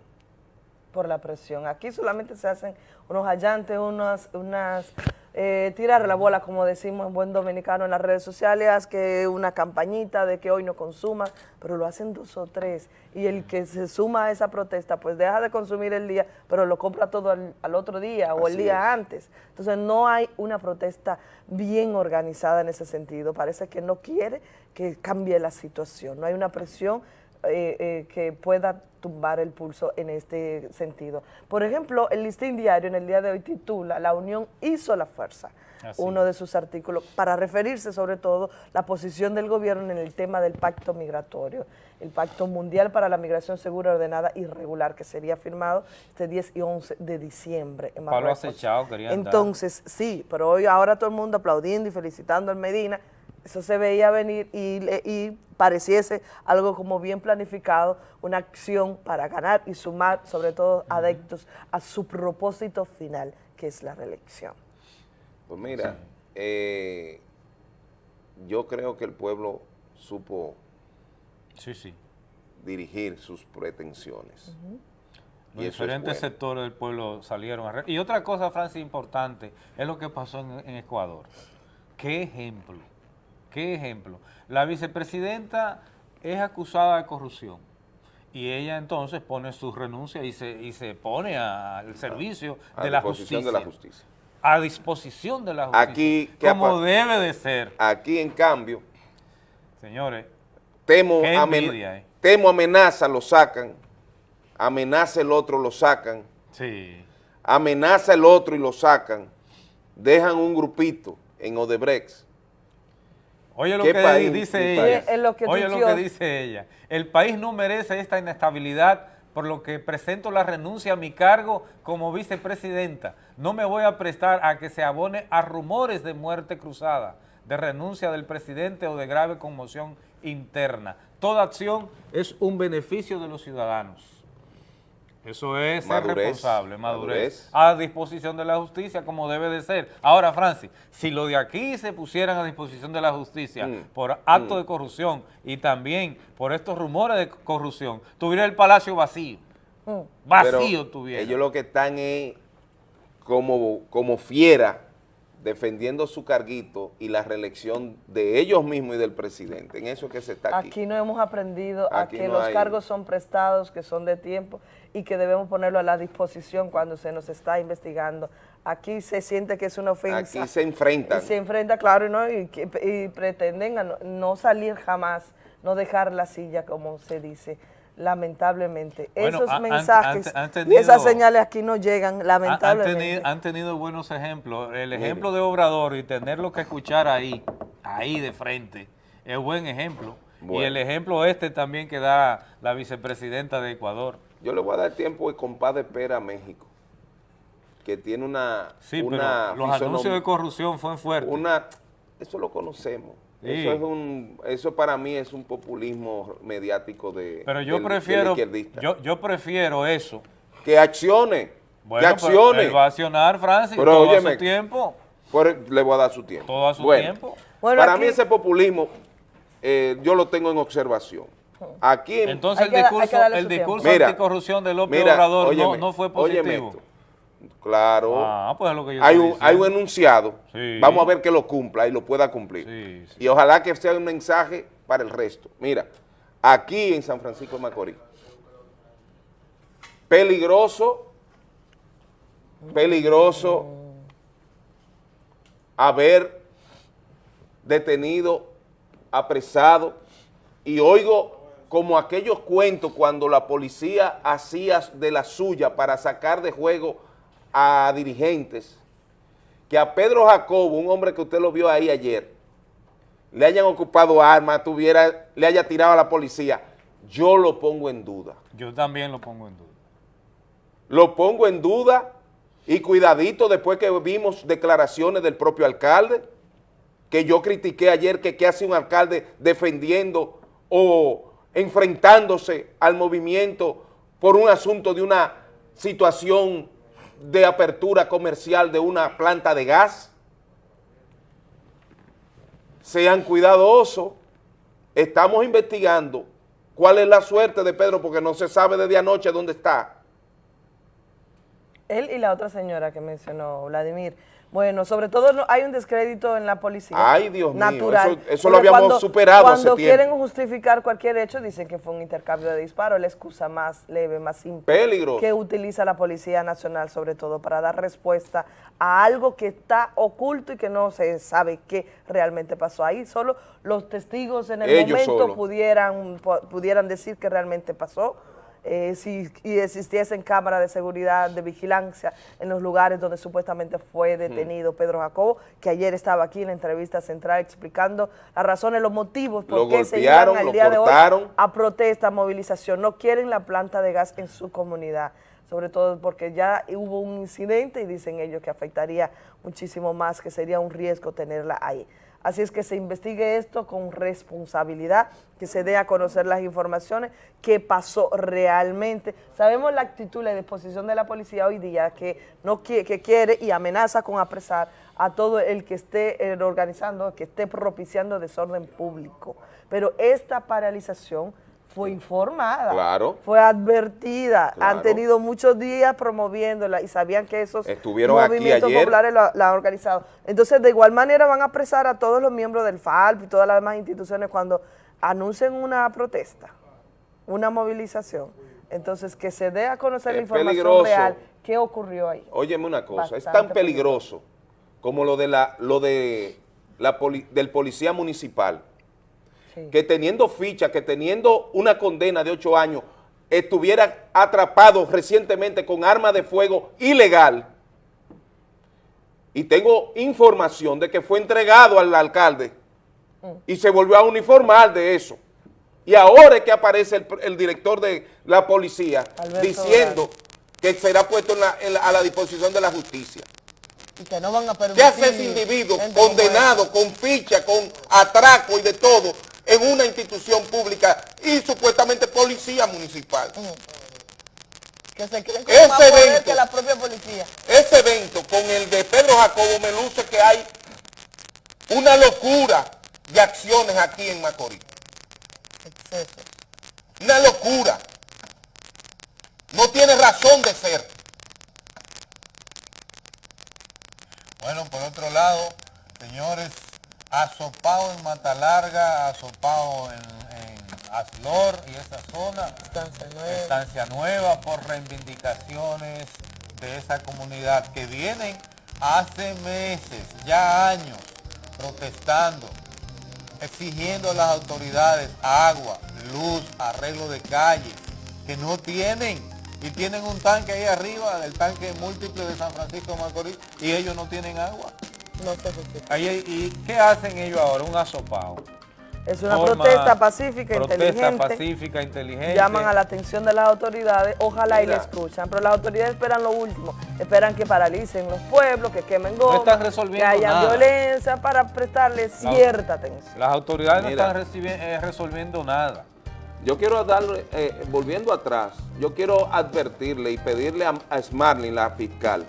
por la presión. Aquí solamente se hacen unos hallantes, unas, unas eh, tirar la bola, como decimos en buen dominicano en las redes sociales, que una campañita de que hoy no consuma, pero lo hacen dos o tres. Y el que se suma a esa protesta, pues deja de consumir el día, pero lo compra todo al, al otro día o el día es. antes. Entonces no hay una protesta bien organizada en ese sentido. Parece que no quiere que cambie la situación. No hay una presión eh, eh, que pueda tumbar el pulso en este sentido. Por ejemplo, el listín diario en el día de hoy titula La Unión hizo la fuerza, Así uno de sus artículos, para referirse sobre todo la posición del gobierno en el tema del pacto migratorio, el pacto mundial para la migración segura, ordenada y regular, que sería firmado este 10 y 11 de diciembre en querían dar. Entonces, sí, pero hoy ahora todo el mundo aplaudiendo y felicitando al Medina, eso se veía venir y, pareciese algo como bien planificado, una acción para ganar y sumar, sobre todo adeptos, a su propósito final, que es la reelección. Pues mira, eh, yo creo que el pueblo supo Sí, sí. dirigir sus pretensiones. Los Y eso es diferentes bueno. sectores del pueblo salieron a... re- Y otra cosa, Francis, importante, es lo que pasó en, en Ecuador. ¿Qué ejemplo? ¿Qué ejemplo? La vicepresidenta es acusada de corrupción y ella entonces pone su renuncia y se, y se pone al servicio A de la disposición justicia. de la justicia. A disposición de la justicia. Aquí, ¿qué como debe de ser. Aquí, en cambio, Señores, temo, amen- eh. temo amenaza, lo sacan, amenaza el otro, lo sacan, sí. amenaza el otro y lo sacan, dejan un grupito en Odebrecht. Oye lo ¿Qué que país? dice ¿Qué ella. lo que Oye lo que dice ella. El país no merece esta inestabilidad, por lo que presento la renuncia a mi cargo como vicepresidenta. No me voy a prestar a que se abone a rumores de muerte cruzada, de renuncia del presidente o de grave conmoción interna. Toda acción es un beneficio de los ciudadanos. Eso es ser responsable, madurez, madurez. a disposición de la justicia como debe de ser. Ahora, Francis, si lo de aquí se pusieran a disposición de la justicia Mm, por acto mm. de corrupción y también por estos rumores de corrupción, tuviera el palacio vacío. Vacío Pero tuviera. Ellos lo que están es como, como fiera defendiendo su carguito y la reelección de ellos mismos y del presidente. En eso es que se está aquí. Aquí no hemos aprendido a que no los hay- cargos son prestados, que son de tiempo y que debemos ponerlo a la disposición cuando se nos está investigando. Aquí se siente que es una ofensa. Aquí se enfrentan. Y se enfrenta, claro, ¿no? y, y pretenden no salir jamás, no dejar la silla, como se dice, lamentablemente. Bueno, Esos han- mensajes han- y esas señales aquí no llegan, lamentablemente. tenido, han tenido buenos ejemplos. El ejemplo de Obrador y tenerlo que escuchar ahí, ahí de frente, es buen ejemplo. Y el ejemplo este también que da la vicepresidenta de Ecuador. Yo le voy a dar tiempo de compás de espera a México, que tiene una... Sí, una pero los anuncios de corrupción fueron fuertes. Una, eso lo conocemos. Eso es un, eso para mí es un populismo mediático de Pero yo del- prefiero, izquierdista. yo, yo prefiero eso. que accione, Bueno, que pero accione. él va a accionar, Francis, Pero todo a óyeme, su tiempo. Por- le voy a dar su tiempo. Todo a su Bueno, tiempo. Bueno, para aquí- mí ese populismo eh, yo lo tengo en observación. Aquí en- Entonces el discurso, el discurso anticorrupción de López mira, Obrador no, óyeme, no fue óyeme positivo. Claro. Ah, pues es lo que yo hay, un, hay un enunciado. Sí. Vamos a ver que lo cumpla y lo pueda cumplir. Sí, sí. Y ojalá que sea un mensaje para el resto. Mira, aquí en San Francisco de Macorís, peligroso, peligroso haber detenido, apresado, y oigo como aquellos cuentos cuando la policía hacía de la suya para sacar de juego a dirigentes, que a Pedro Jacobo, un hombre que usted lo vio ahí ayer, le hayan ocupado armas, tuviera, le haya tirado a la policía, yo lo pongo en duda. Yo también lo pongo en duda. Lo pongo en duda y cuidadito después que vimos declaraciones del propio alcalde, que yo critiqué ayer que qué hace un alcalde defendiendo o enfrentándose al movimiento por un asunto de una situación de apertura comercial de una planta de gas. Sean cuidadosos, estamos investigando cuál es la suerte de Pedro porque no se sabe desde anoche dónde está. Él y la otra señora que mencionó, Vladimir. Bueno, sobre todo no, hay un descrédito en la policía. Ay, Dios mío, natural, eso- eso lo habíamos cuando- superado hace Cuando tiempo. quieren justificar cualquier hecho, dicen que fue un intercambio de disparos, la excusa más leve, más simple que utiliza la Policía Nacional, sobre todo para dar respuesta a algo que está oculto y que no se sabe qué realmente pasó ahí. Solo los testigos en el Ellos momento solo. pudieran, pu- pudieran decir que realmente pasó. Eh, si y existiesen cámaras de seguridad, de vigilancia en los lugares donde supuestamente fue detenido Pedro Jacobo, que ayer estaba aquí en la entrevista central explicando las razones, los motivos por Lo qué se iban al día de hoy a protesta, movilización. No quieren la planta de gas en su comunidad, sobre todo porque ya hubo un incidente y dicen ellos que afectaría muchísimo más, que sería un riesgo tenerla ahí. Así es que se investigue esto con responsabilidad, que se dé a conocer las informaciones, qué pasó realmente. Sabemos la actitud, la disposición de la policía hoy día, que, no quiere, que quiere y amenaza con apresar a todo el que esté eh, organizando, que esté propiciando desorden público. Pero esta paralización fue informada, Claro. fue advertida, han tenido muchos días promoviéndola y sabían que esos Estuvieron aquí movimientos ayer. populares la, la han organizado. Entonces, de igual manera van a apresar a todos los miembros del FALP y todas las demás instituciones cuando anuncien una protesta, una movilización. Entonces, que se dé a conocer la información peligroso. real, qué ocurrió ahí. Óyeme una cosa, es tan peligroso como lo de la, lo de la poli- del policía municipal, que teniendo ficha, que teniendo una condena de ocho años, estuviera atrapado recientemente con arma de fuego ilegal. Y tengo información de que fue entregado al alcalde y se volvió a uniformar de eso. Y ahora es que aparece el, el director de la policía Alberto diciendo que será puesto en la- en la- a la disposición de la justicia. Y que no van a ¿Qué permitir hace ese individuo condenado con ficha, con atraco y de todo en una institución pública y supuestamente policía municipal? que se creen con Ese más poder evento. que la propia policía. Ese evento con el de Pedro Jacobo me luce que hay una locura de acciones aquí en Macorís. Una locura. No tiene razón de ser. Bueno, por otro lado, señores, asopado en Mata Larga, asopado en, en Aslor y esa zona, Estancia Nueva, por reivindicaciones de esa comunidad que vienen hace meses, ya años, protestando, exigiendo a las autoridades agua, luz, arreglo de calles, que no tienen. Y tienen un tanque ahí arriba, el tanque múltiple de San Francisco de Macorís, y ellos no tienen agua. No se justifica. Ahí- ¿Y qué hacen ellos ahora? Un asopado. Es una Forma- protesta pacífica, protesta inteligente. pacífica, inteligente. Llaman a la atención de las autoridades, ojalá y le escuchan, pero las autoridades esperan lo último, esperan que paralicen los pueblos, que quemen goma, están resolviendo que haya nada. violencia para prestarle cierta atención. Las autoridades Mira. no están eh, resolviendo nada. Yo quiero darle, eh, volviendo atrás, yo quiero advertirle y pedirle a, a Smarling, la fiscal,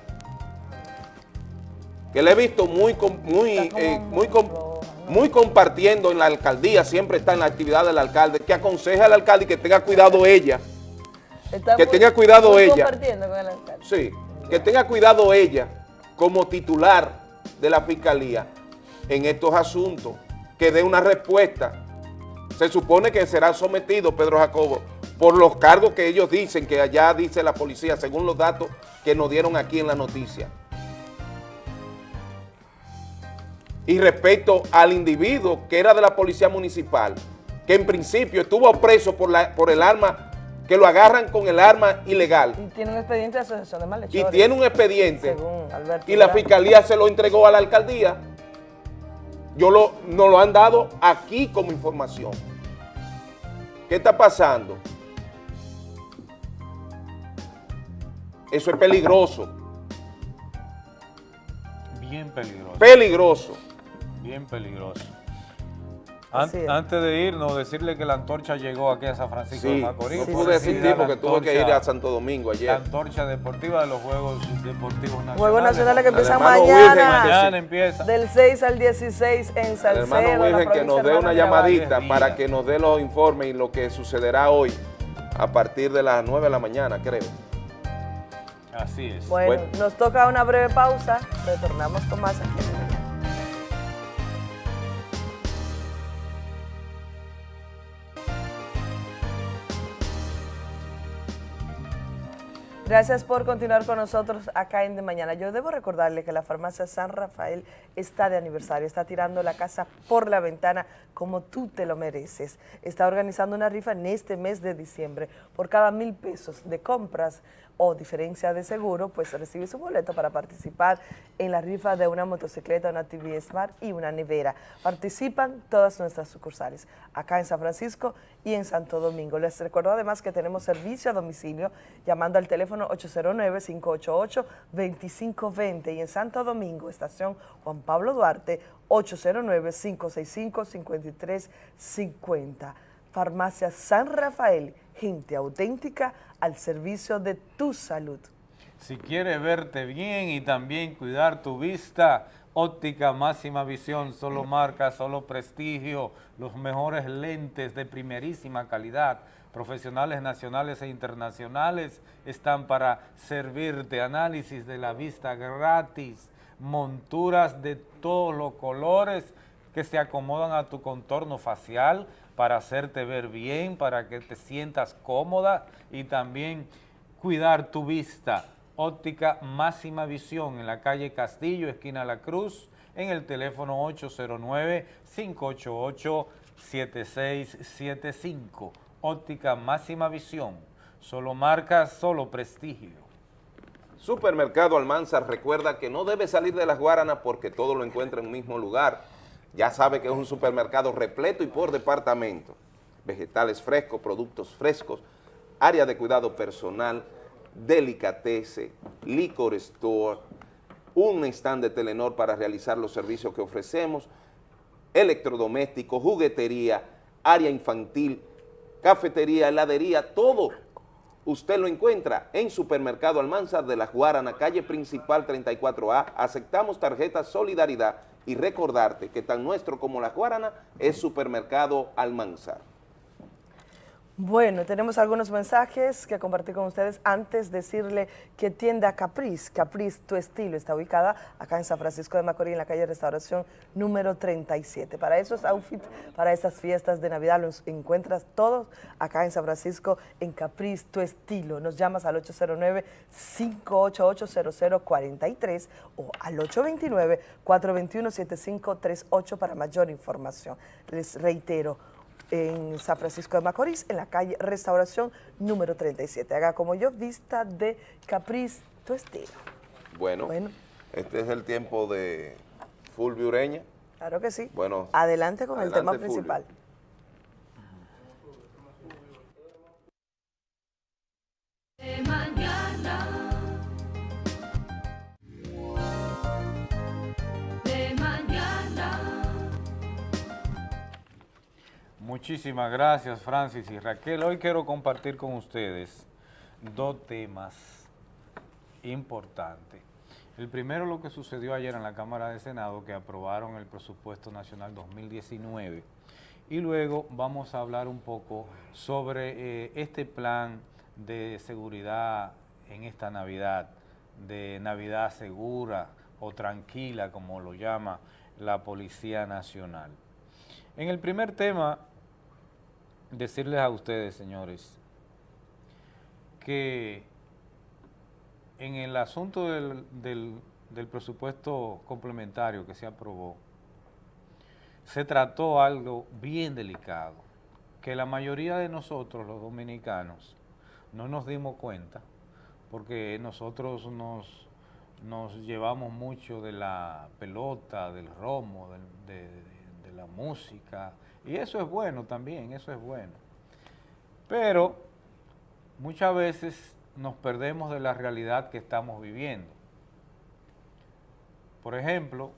que le he visto muy, muy, eh, muy, muy compartiendo en la alcaldía, siempre está en la actividad del alcalde, que aconseje al alcalde que tenga cuidado ella, Está que muy- tenga cuidado muy ella. compartiendo con el alcalde. Sí, que tenga cuidado ella como titular de la fiscalía en estos asuntos, que dé una respuesta. Se supone que será sometido Pedro Jacobo por los cargos que ellos dicen, que allá dice la policía, según los datos que nos dieron aquí en la noticia. Y respecto al individuo que era de la policía municipal, que en principio estuvo preso por, la, por el arma, que lo agarran con el arma ilegal Y tiene un expediente de asociación de y malhechores. tiene un expediente Según Alberto y la Durán. fiscalía se lo entregó a la alcaldía, yo lo, nos lo han dado aquí como información. ¿Qué está pasando? Eso es peligroso, Bien peligroso. peligroso. Bien peligroso. An- antes de irnos, decirle que la antorcha llegó aquí a San Francisco de Sí, Macorís. no pude la porque tuve que ir antorcha- a Santo Domingo ayer. La antorcha deportiva de los Juegos Deportivos Nacionales. Juegos Nacionales que empiezan hermano mañana, Virgen, Mañana empieza. del 6 al 16 en El Salcedo, hermano la Virgen que nos dé una llamadita para que nos dé los informes y lo que sucederá hoy a partir de las 9 de la mañana, creo. Así es. Bueno, nos toca una breve pausa, retornamos con más aquí. Gracias por continuar con nosotros acá en De Mañana. Yo debo recordarle que la farmacia San Rafael está de aniversario, está tirando la casa por la ventana como tú te lo mereces. Está organizando una rifa en este mes de diciembre. Por cada mil pesos de compras o diferencia de seguro, pues recibe su boleto para participar en la rifa de una motocicleta, una TV Smart y una nevera. Participan todas nuestras sucursales, acá en San Francisco y en Santo Domingo. Les recuerdo además que tenemos servicio a domicilio llamando al teléfono 809-588-2520 y en Santo Domingo, estación Juan Pablo Duarte, 809-565-5350. Farmacia San Rafael, gente auténtica al servicio de tu salud. Si quieres verte bien y también cuidar tu vista, óptica máxima visión, solo marca, solo prestigio, los mejores lentes de primerísima calidad, profesionales nacionales e internacionales están para servirte, análisis de la vista gratis, monturas de todos los colores que se acomodan a tu contorno facial, para hacerte ver bien, para que te sientas cómoda y también cuidar tu vista. Óptica Máxima Visión en la calle Castillo, esquina La Cruz, en el teléfono 809-588-7675. Óptica Máxima Visión, solo marca, solo prestigio. Supermercado Almanzar recuerda que no debe salir de las Guaranas porque todo lo encuentra en un mismo lugar. Ya sabe que es un supermercado repleto y por departamento. Vegetales frescos, productos frescos, área de cuidado personal, delicatese, licor store, un stand de Telenor para realizar los servicios que ofrecemos, electrodomésticos, juguetería, área infantil, cafetería, heladería, todo. Usted lo encuentra en Supermercado Almanzar de la Guarana, calle principal 34A. Aceptamos tarjetas Solidaridad y recordarte que tan nuestro como la Guarana es Supermercado Almanzar. Bueno, tenemos algunos mensajes que compartir con ustedes antes de decirle que tienda Capriz, Capriz Tu Estilo, está ubicada acá en San Francisco de Macorís, en la calle Restauración número 37. Para esos outfits, para esas fiestas de Navidad, los encuentras todos acá en San Francisco en Capriz Tu Estilo. Nos llamas al 809-588-0043 o al 829-421-7538 para mayor información. Les reitero, en San Francisco de Macorís, en la calle Restauración número 37. Haga como yo, vista de Capriz, tu estilo. Bueno, este es el tiempo de Fulvio Ureña. Claro que sí. Bueno, adelante con el tema Fulvio. principal. De mañana. Muchísimas gracias Francis y Raquel. Hoy quiero compartir con ustedes dos temas importantes. El primero lo que sucedió ayer en la Cámara de Senado que aprobaron el presupuesto nacional 2019 y luego vamos a hablar un poco sobre eh, este plan de seguridad en esta Navidad, de Navidad segura o tranquila como lo llama la Policía Nacional. En el primer tema, decirles a ustedes, señores, que en el asunto del, del- presupuesto complementario que se aprobó, se trató algo bien delicado, que la mayoría de nosotros, los dominicanos, no nos dimos cuenta, porque nosotros nos, nos llevamos mucho de la pelota, del romo, de la música, y eso es bueno también, eso es bueno. Pero muchas veces nos perdemos de la realidad que estamos viviendo. Por ejemplo,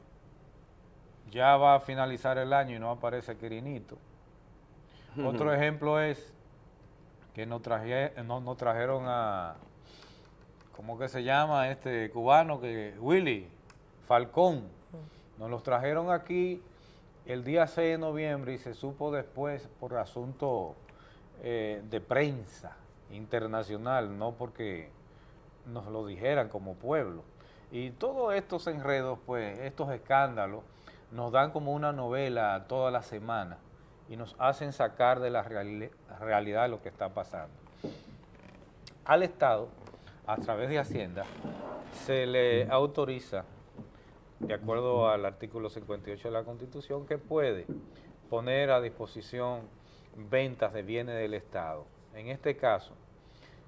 ya va a finalizar el año y no aparece Quirinito. Otro ejemplo es que nos, traje- no- nos trajeron a, ¿cómo que se llama este cubano? que Willy Falcón. Nos los trajeron aquí el día 6 de noviembre y se supo después por asunto eh, de prensa internacional, no porque nos lo dijeran como pueblo. Y todos estos enredos, pues, estos escándalos, nos dan como una novela toda la semana y nos hacen sacar de la reali- realidad lo que está pasando. Al Estado, a través de Hacienda, se le autoriza, de acuerdo al artículo 58 de la Constitución, que puede poner a disposición ventas de bienes del Estado. En este caso,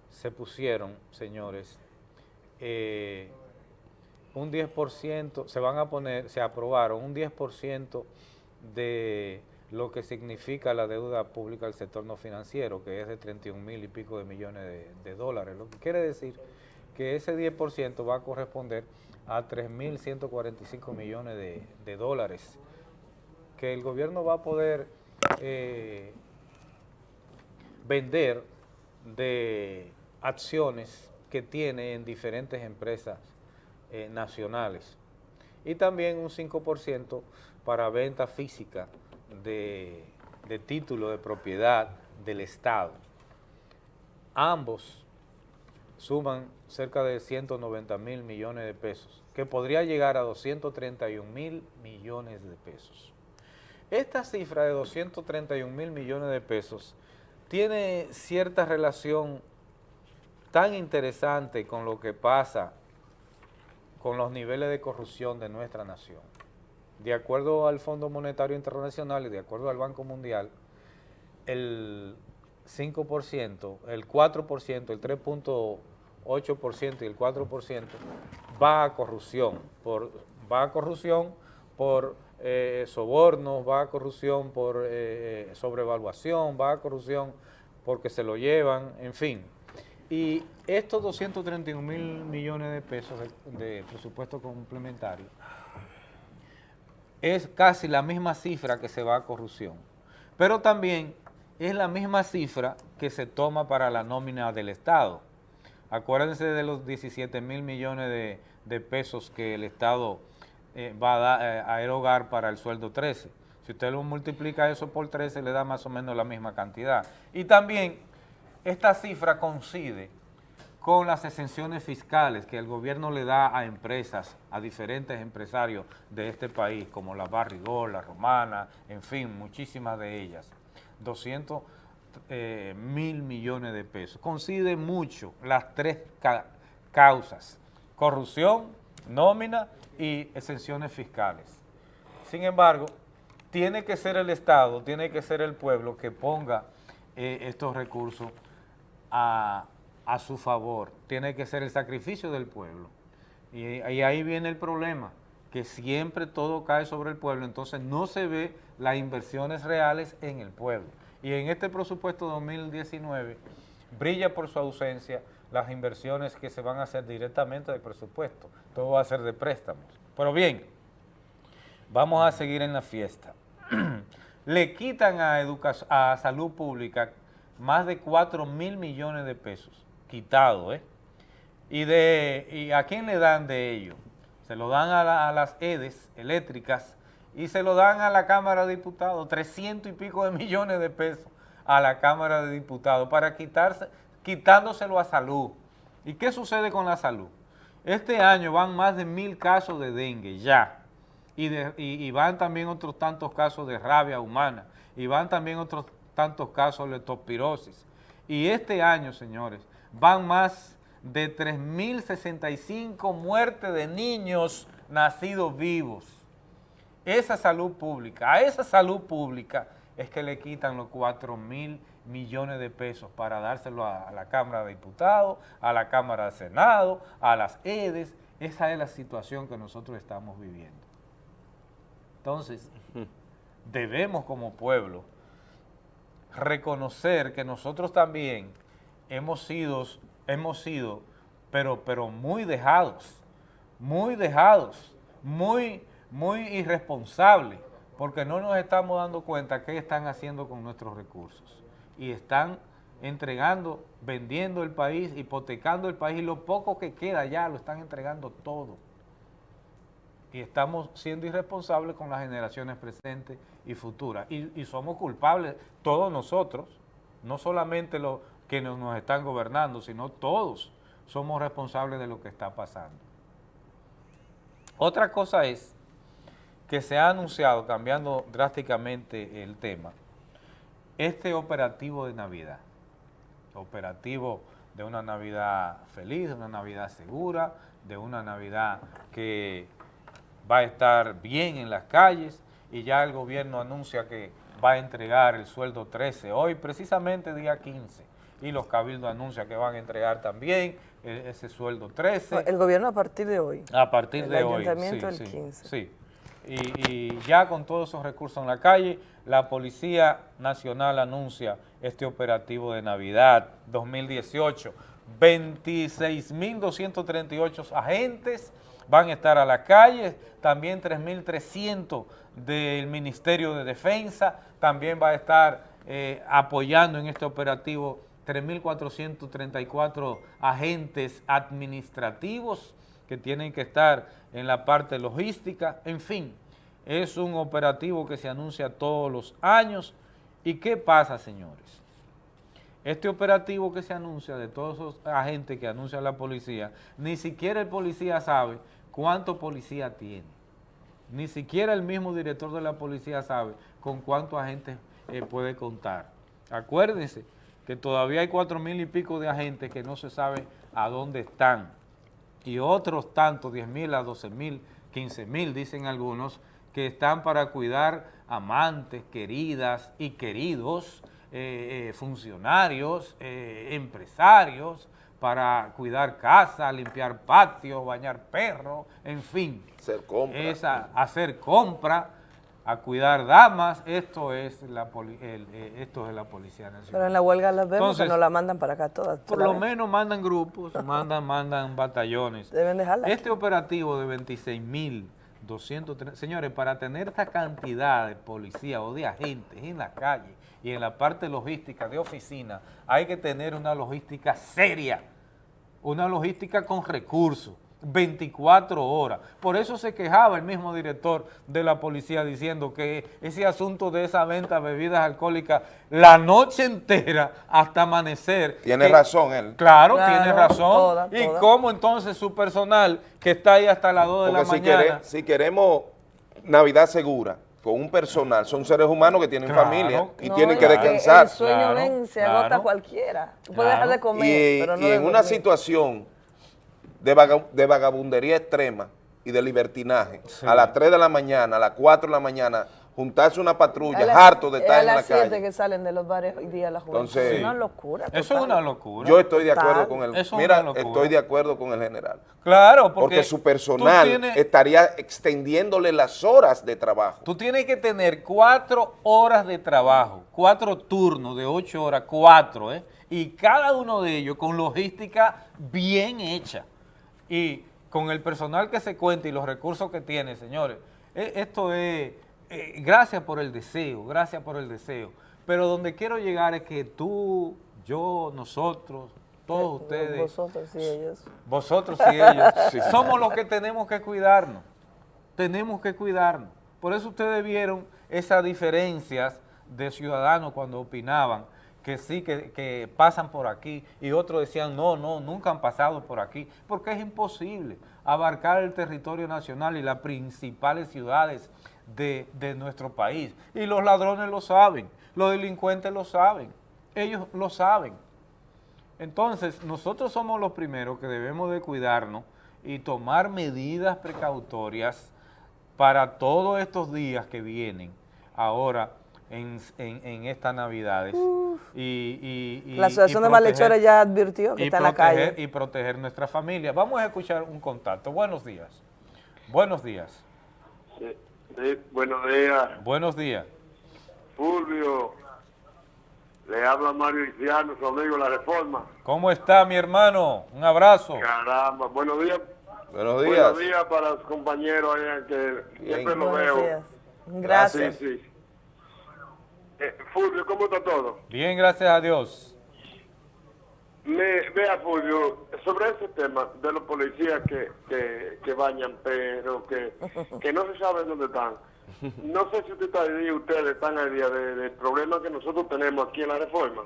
se pusieron, señores, eh, un 10%, se van a poner, se aprobaron un 10% de lo que significa la deuda pública del sector no financiero, que es de 31 mil y pico de millones de, de dólares, lo que quiere decir que ese 10% va a corresponder a 3.145 millones de, de dólares, que el gobierno va a poder eh, vender de acciones que tiene en diferentes empresas eh, nacionales y también un 5% para venta física de, de título de propiedad del Estado. Ambos suman cerca de 190 mil millones de pesos, que podría llegar a 231 mil millones de pesos. Esta cifra de 231 mil millones de pesos tiene cierta relación tan interesante con lo que pasa con los niveles de corrupción de nuestra nación. De acuerdo al Fondo Monetario Internacional y de acuerdo al Banco Mundial, el 5%, el 4%, el 3.8% y el 4% va a corrupción, por, va a corrupción por eh, sobornos, va a corrupción por eh, sobrevaluación, va a corrupción porque se lo llevan, en fin. Y estos 231 mil millones de pesos de presupuesto complementario es casi la misma cifra que se va a corrupción, pero también es la misma cifra que se toma para la nómina del Estado. Acuérdense de los 17 mil millones de, pesos que el Estado eh, va a, eh, a erogar para el sueldo 13. Si usted lo multiplica eso por 13, le da más o menos la misma cantidad. Y también esta cifra coincide con las exenciones fiscales que el gobierno le da a empresas, a diferentes empresarios de este país, como la Barrigol, la Romana, en fin, muchísimas de ellas. 200 eh, mil millones de pesos. Coincide mucho las tres ca causas, corrupción, nómina y exenciones fiscales. Sin embargo, tiene que ser el Estado, tiene que ser el pueblo que ponga eh, estos recursos a, a, su favor. Tiene que ser el sacrificio del pueblo. Y, ahí viene el problema, que siempre todo cae sobre el pueblo, entonces no se ve las inversiones reales en el pueblo. Y en este presupuesto 2019 brilla por su ausencia las inversiones que se van a hacer directamente del presupuesto. Todo va a ser de préstamos. Pero bien, vamos a seguir en la fiesta. Le quitan a, a salud pública más de 4 mil millones de pesos, quitado, ¿eh? ¿Y, de, ¿Y a quién le dan de ello? Se lo dan a, a las EDES eléctricas y se lo dan a la Cámara de Diputados, 300 y pico de millones de pesos a la Cámara de Diputados para quitarse, quitándoselo a salud. ¿Y qué sucede con la salud? Este año van más de mil casos de dengue ya. Y, van también otros tantos casos de rabia humana, y van también otros tantos casos de leptospirosis. Y este año, señores, van más de 3.065 muertes de niños nacidos vivos. Esa salud pública, a esa salud pública es que le quitan los 4 mil millones de pesos para dárselo a, a, la Cámara de Diputados, a la Cámara de Senado, a las EDES. Esa es la situación que nosotros estamos viviendo. Entonces, debemos como pueblo reconocer que nosotros también hemos sido, hemos sido pero, pero muy dejados, muy dejados, muy, muy irresponsables, porque no nos estamos dando cuenta qué están haciendo con nuestros recursos. Y están entregando, vendiendo el país, hipotecando el país, y lo poco que queda ya lo están entregando todo y estamos siendo irresponsables con las generaciones presentes y futuras. Y, y somos culpables todos nosotros, no solamente los que nos, nos, están gobernando, sino todos somos responsables de lo que está pasando. Otra cosa es que se ha anunciado, cambiando drásticamente el tema, este operativo de Navidad, operativo de una Navidad feliz, de una Navidad segura, de una Navidad que va a estar bien en las calles y ya el gobierno anuncia que va a entregar el sueldo 13 hoy, precisamente día 15, y los cabildos anuncian que van a entregar también eh, ese sueldo 13. El gobierno a partir de hoy. A partir El de hoy. ayuntamiento sí, el sí, 15. Sí. Y, ya con todos esos recursos en la calle, la Policía Nacional anuncia este operativo de Navidad 2018. 26.238 agentes van a estar a la calle, también 3.300 del Ministerio de Defensa, también va a estar eh, apoyando en este operativo 3.434 agentes administrativos que tienen que estar en la parte logística, en fin, es un operativo que se anuncia todos los años. ¿Y qué pasa, señores? Este operativo que se anuncia de todos esos agentes que anuncia la policía, ni siquiera el policía sabe cuánto policía tiene. Ni siquiera el mismo director de la policía sabe con cuántos agentes eh, puede contar. Acuérdense que todavía hay cuatro mil y pico de agentes que no se sabe a dónde están. Y otros tantos, 10 mil a 12 mil, 15 mil, dicen algunos, que están para cuidar amantes, queridas y queridos, eh, eh, funcionarios, eh, empresarios, para cuidar casa, limpiar patios, bañar perros, en fin. Hacer compra. Esa, hacer compra, a cuidar damas, esto es la, poli- el- eh, esto es la Policía Nacional. Pero en la huelga las vemos Entonces, que nos la mandan para acá todas. Por ¿tú la lo menos mandan grupos, mandan, mandan batallones. Deben dejarla aquí. Este operativo de 26.230, señores, para tener esta cantidad de policía o de agentes en la calle y en la parte logística de oficina, hay que tener una logística seria, una logística con recursos. 24 horas. Por eso se quejaba el mismo director de la policía diciendo que ese asunto de esa venta de bebidas alcohólicas la noche entera hasta amanecer. Tiene que- razón él. Claro, Claro, tiene razón. toda, ¿Y toda. cómo entonces su personal que está ahí hasta las 2 de la si, mañana? quere- si queremos Navidad segura, con un personal, son seres humanos que tienen Claro. familia y No, tienen que descansar. El sueño ven, se agota cualquiera. Tú puedes dejar de comer, y, pero no y en una situación de, vaga- de vagabundería extrema y de libertinaje, a las 3 de la mañana, a las 4 de la mañana, juntarse una A patrulla, las- harto de es estar a en la las 7 calle. que salen de los bares hoy día la juventud. Entonces- es una locura. Eso es una locura. Yo estoy de acuerdo Total. con el, es mira, estoy de acuerdo con el general. Claro, porque su personal tienes- estaría extendiéndole las horas de trabajo. Tú tienes que tener cuatro horas de trabajo, cuatro turnos de ocho horas, cuatro, ¿eh? Y cada uno de ellos con logística bien hecha. Y con el personal que se cuenta y los recursos que tiene, señores, eh, esto es, eh, gracias por el deseo, gracias por el deseo. Pero donde quiero llegar es que tú, yo, nosotros, todos ustedes, Vosotros y ellos. vosotros y ellos, Sí. somos los que tenemos que cuidarnos. Tenemos que cuidarnos. Por eso ustedes vieron esas diferencias de ciudadanos cuando opinaban que sí, que, que pasan por aquí y otros decían, no, no, nunca han pasado por aquí, porque es imposible abarcar el territorio nacional y las principales ciudades de, de nuestro país. Y los ladrones lo saben, los delincuentes lo saben, ellos lo saben. Entonces, nosotros somos los primeros que debemos de cuidarnos y tomar medidas precautorias para todos estos días que vienen ahora en, en- en estas Navidades. Y, y- y- La Asociación y de Malhechores ya advirtió que está en la calle. Y proteger nuestra familia. Vamos a escuchar un contacto. Buenos días. Buenos días. Sí, sí, buenos días, Buenos días. Fulvio. Le habla Mario Iciano, su amigo de la Reforma. ¿Cómo está mi hermano? Un abrazo. Caramba, buenos días. Buenos días. Buenos días para los compañeros allá que siempre lo veo. días. Gracias. Sí, sí. Eh, Fulvio, ¿cómo está todo? Bien, gracias a Dios. Me, vea, Fulvio, sobre ese tema de los policías que, que, que bañan perros, que, que no se sabe dónde están. No sé si usted está día, ustedes están al día de- del problema que nosotros tenemos aquí en la reforma.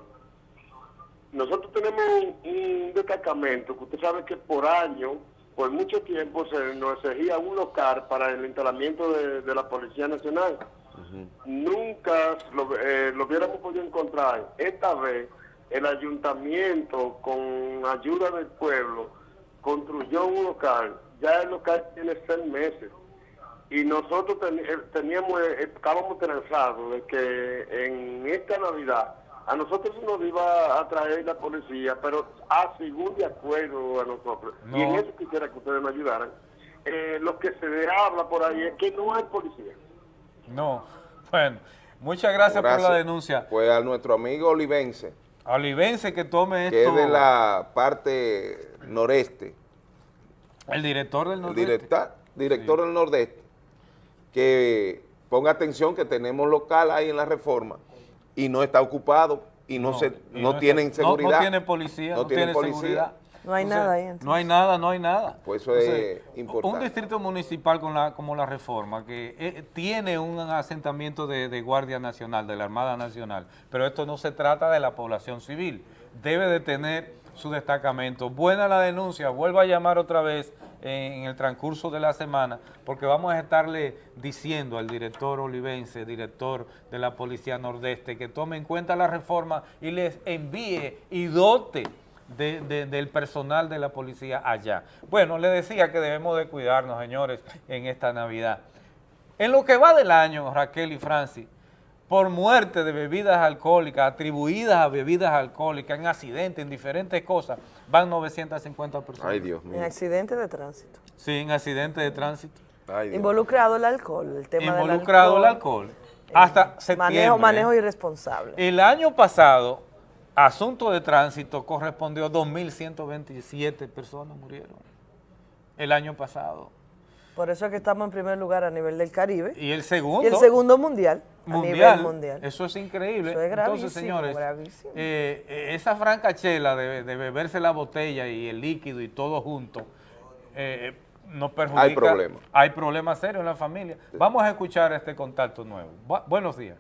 nosotros tenemos un, un destacamento que usted sabe que por año, por mucho tiempo, se nos exigía un local para el instalamiento de, de la Policía Nacional. Nunca lo, eh, lo hubiéramos podido encontrar. Esta vez el ayuntamiento, con ayuda del pueblo, construyó un local. Ya el local tiene seis meses. Y nosotros eh, teníamos, eh, estábamos transados de que en esta Navidad a nosotros nos iba a traer la policía, pero a según de acuerdo a nosotros. No. Y en eso quisiera que ustedes me ayudaran. Eh, lo que se habla por ahí es que no hay policía. No, bueno, muchas gracias, por la denuncia. Pues a nuestro amigo Olivense, Olivense que tome que esto. es de la parte noreste, El director del el Nordeste. directa- director del nordeste, que ponga atención que tenemos local ahí en la reforma y no está ocupado y no, se, y no, está- tienen no- seguridad. No, tiene policía, no, tienen policía. seguridad. No hay nada ahí, No hay nada, no hay nada. Pues eso es Entonces, importante. Un distrito municipal con la, como la reforma, que eh, tiene un asentamiento de, de Guardia Nacional, de la Armada Nacional, pero esto no se trata de la población civil. Debe de tener su destacamento. Buena la denuncia, vuelva a llamar otra vez en el transcurso de la semana, porque vamos a estarle diciendo al director olivense, director de la Policía Nordeste, que tome en cuenta la reforma y les envíe y dote de- de- del personal de la policía allá. Bueno, le decía que debemos de cuidarnos, señores, en esta Navidad. En lo que va del año, Raquel y Francis, por muerte de bebidas alcohólicas, atribuidas a bebidas alcohólicas, en accidentes, en diferentes cosas, van 950 personas. Ay, Dios En accidentes de tránsito. Sí, en accidentes de tránsito. Involucrado el alcohol, el tema Involucrado el del alcohol. Hasta septiembre. Manejo, manejo ¿eh? irresponsable. El año pasado, asunto de tránsito correspondió a 2.127 personas murieron. El año pasado. Por eso es que estamos en primer lugar a nivel del Caribe. Y el segundo. Y el segundo mundial. A mundial. nivel mundial. Eso es increíble. Eso es gravísimo, Entonces, señores, gravísimo. eh, eh, esa francachela de, de beberse la botella y el líquido y todo junto, eh, nos perjudica. Hay problema. Hay problemas serios en la familia. Vamos a escuchar este contacto nuevo. Bu- buenos días.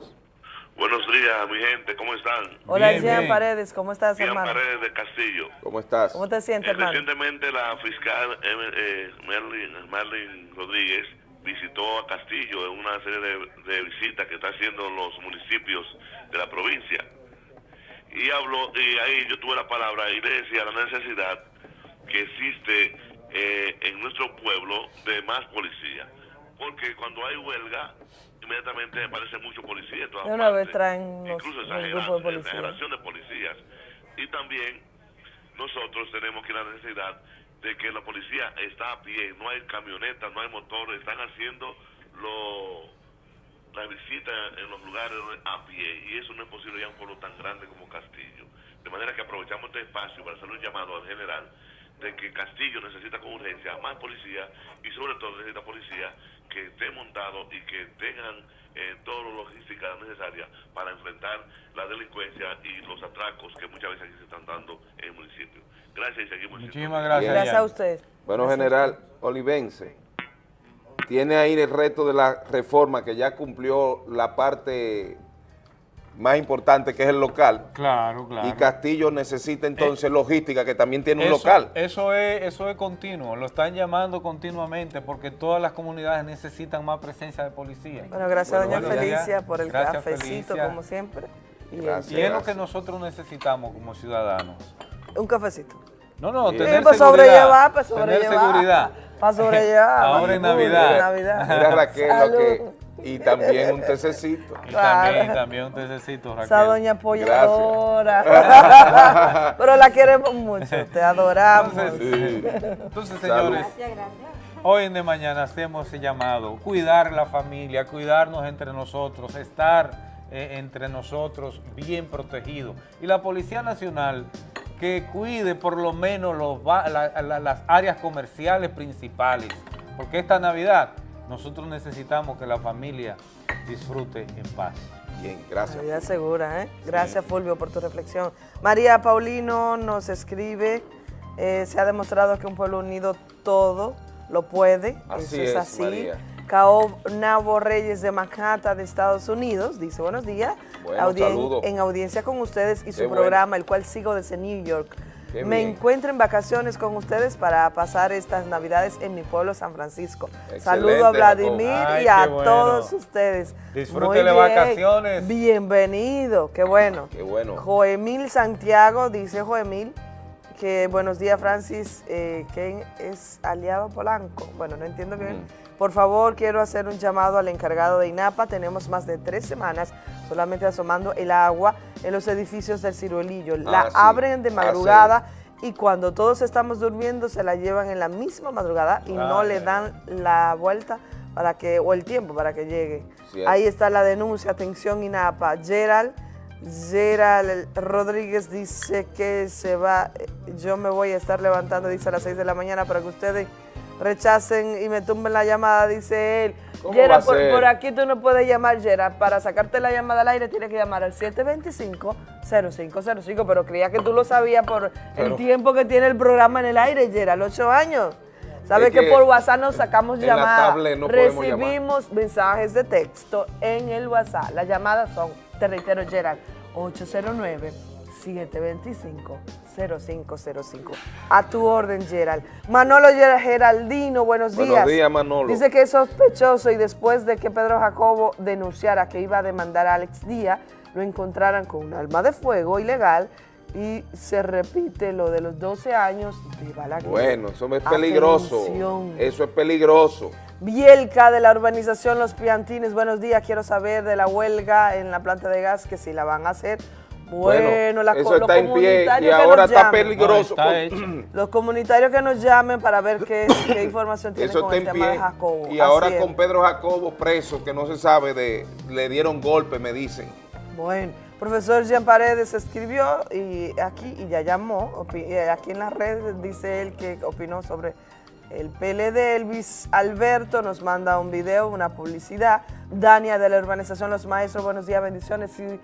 Buenos días, mi gente, ¿cómo están? Hola, Bien, Jean bien. Paredes, ¿cómo estás, Jean hermano? Paredes de Castillo. ¿Cómo estás? ¿Cómo te sientes, Eh, hermano? recientemente la fiscal eh, eh, Merlin, Merlin Rodríguez visitó a Castillo en una serie de, de visitas que está haciendo los municipios de la provincia. Y habló, y ahí yo tuve la palabra y le decía la necesidad que existe eh, en nuestro pueblo de más policía. Porque cuando hay huelga, inmediatamente aparece mucho policía en todas De una vez traen los, incluso exagera- grupos de policías. Y también nosotros tenemos que la necesidad de que la policía está a pie, no hay camionetas, no hay motores, están haciendo lo, la visita en los lugares a pie y eso no es posible ya en un pueblo tan grande como Castillo. De manera que aprovechamos este espacio para hacer un llamado al general de que Castillo necesita con urgencia más policía y sobre todo necesita policía que esté montado y que tengan eh, toda la logística necesaria para enfrentar la delincuencia y los atracos que muchas veces aquí se están dando en el municipio. Gracias y seguimos. Muchísimas gracias. Gracias a usted. Bueno, Gracias general Olivense, tiene ahí el reto de la reforma que ya cumplió la parte más importante que es el local. Claro, claro. Y Castillo necesita entonces logística que también tiene un Eso- local. Eso es, eso es continuo, lo están llamando continuamente porque todas las comunidades necesitan más presencia de policía. Bueno, gracias a doña. Felicia por el Gracias, cafecito, Felicia. como siempre. Y el- Gracias. Y es lo que nosotros necesitamos como ciudadanos. Un cafecito. No, no, Sí. tener Sí, para seguridad. sobrellevar, para Tener sobrellevar. seguridad. Para sobrellevar. Ahora en Navidad. en Navidad. Mira Raquel, lo que, y también un tececito. Y Claro. también, también un tececito, Raquel. Esa doña apoyadora. Pero la queremos mucho, te adoramos. Entonces, entonces, señores, hoy en de mañana hacemos ese llamado, cuidar la familia, cuidarnos entre nosotros, estar eh, entre nosotros bien protegidos. Y la Policía Nacional que cuide por lo menos los ba- la- la- las áreas comerciales principales, porque esta Navidad nosotros necesitamos que la familia disfrute en paz. Bien, gracias. Navidad segura, ¿eh? Gracias, Fulvio, por tu reflexión. María Paulino nos escribe, eh, se ha demostrado que un pueblo unido todo lo puede, Así eso es, es, así. María. Caonabo Reyes de Manhattan, de Estados Unidos, dice buenos días. Bueno, Audien- saludo. En audiencia con ustedes y su Qué bueno. programa, el cual sigo desde New York. Qué Me bien. encuentro en vacaciones con ustedes para pasar estas navidades en mi pueblo, San Francisco. Excelente, Saludo a Vladimir. Ay, y a bueno. todos ustedes. Disfrute Muy de bien. vacaciones. Bienvenido, qué bueno. Qué bueno. Joemil Santiago, dice Joemil, que buenos días Francis, eh, que es aliado Polanco. Bueno, no entiendo bien. Mm. Por favor, quiero hacer un llamado al encargado de INAPA. Tenemos más de tres semanas solamente asomando el agua en los edificios del Ciruelillo. La Ah, sí. abren de Ah, madrugada y cuando todos estamos durmiendo se la llevan en la misma madrugada y no le dan la vuelta para que, o el tiempo para que llegue. Cierto. Ahí está la denuncia, atención INAPA. Gerald, Gerald Rodríguez dice que se va, eh, yo me voy a estar levantando, dice a las 6 de la mañana para que ustedes rechacen y me tumben la llamada, dice él. ¿Cómo Gerald, va a por, aquí tú no puedes llamar, Gerald. Para sacarte la llamada al aire tienes que llamar al 725-0505, pero creía que tú lo sabías por el tiempo que tiene el programa en el aire, Gerald, 8 años. Sabes Es que, que por WhatsApp nos sacamos llamadas. no podemos llamar. Recibimos mensajes de texto en el WhatsApp. Las llamadas son, te reitero, Gerald, 809-725-0505. A tu orden, Gerald. Manolo Ger- Geraldino, buenos días. Buenos días, Manolo. Dice que es sospechoso y después de que Pedro Jacobo denunciara que iba a demandar a Alex Díaz, lo encontraran con un arma de fuego ilegal y se repite lo de los 12 años de Balaguer. Bueno, eso es peligroso. Atención. Eso es peligroso. Bielka de la urbanización Los Piantines, buenos días. Quiero saber de la huelga en la planta de gas, que si la van a hacer. Bueno, la eso los está en pie y comunitarios que ahora nos está llamen. peligroso. No, está hecho. Los comunitarios que nos llamen para ver qué, qué información tienen Eso con está el en tema de pie. Jacobo. Y Así ahora es. con Pedro Jacobo preso, que no se sabe de, le dieron golpe, me dicen. Bueno, profesor Jean Paredes escribió y aquí y ya llamó, aquí en las redes dice él que opinó sobre el PLD. Elvis Alberto nos manda un video, una publicidad. Dania de la urbanización Los Maestros, buenos días, bendiciones y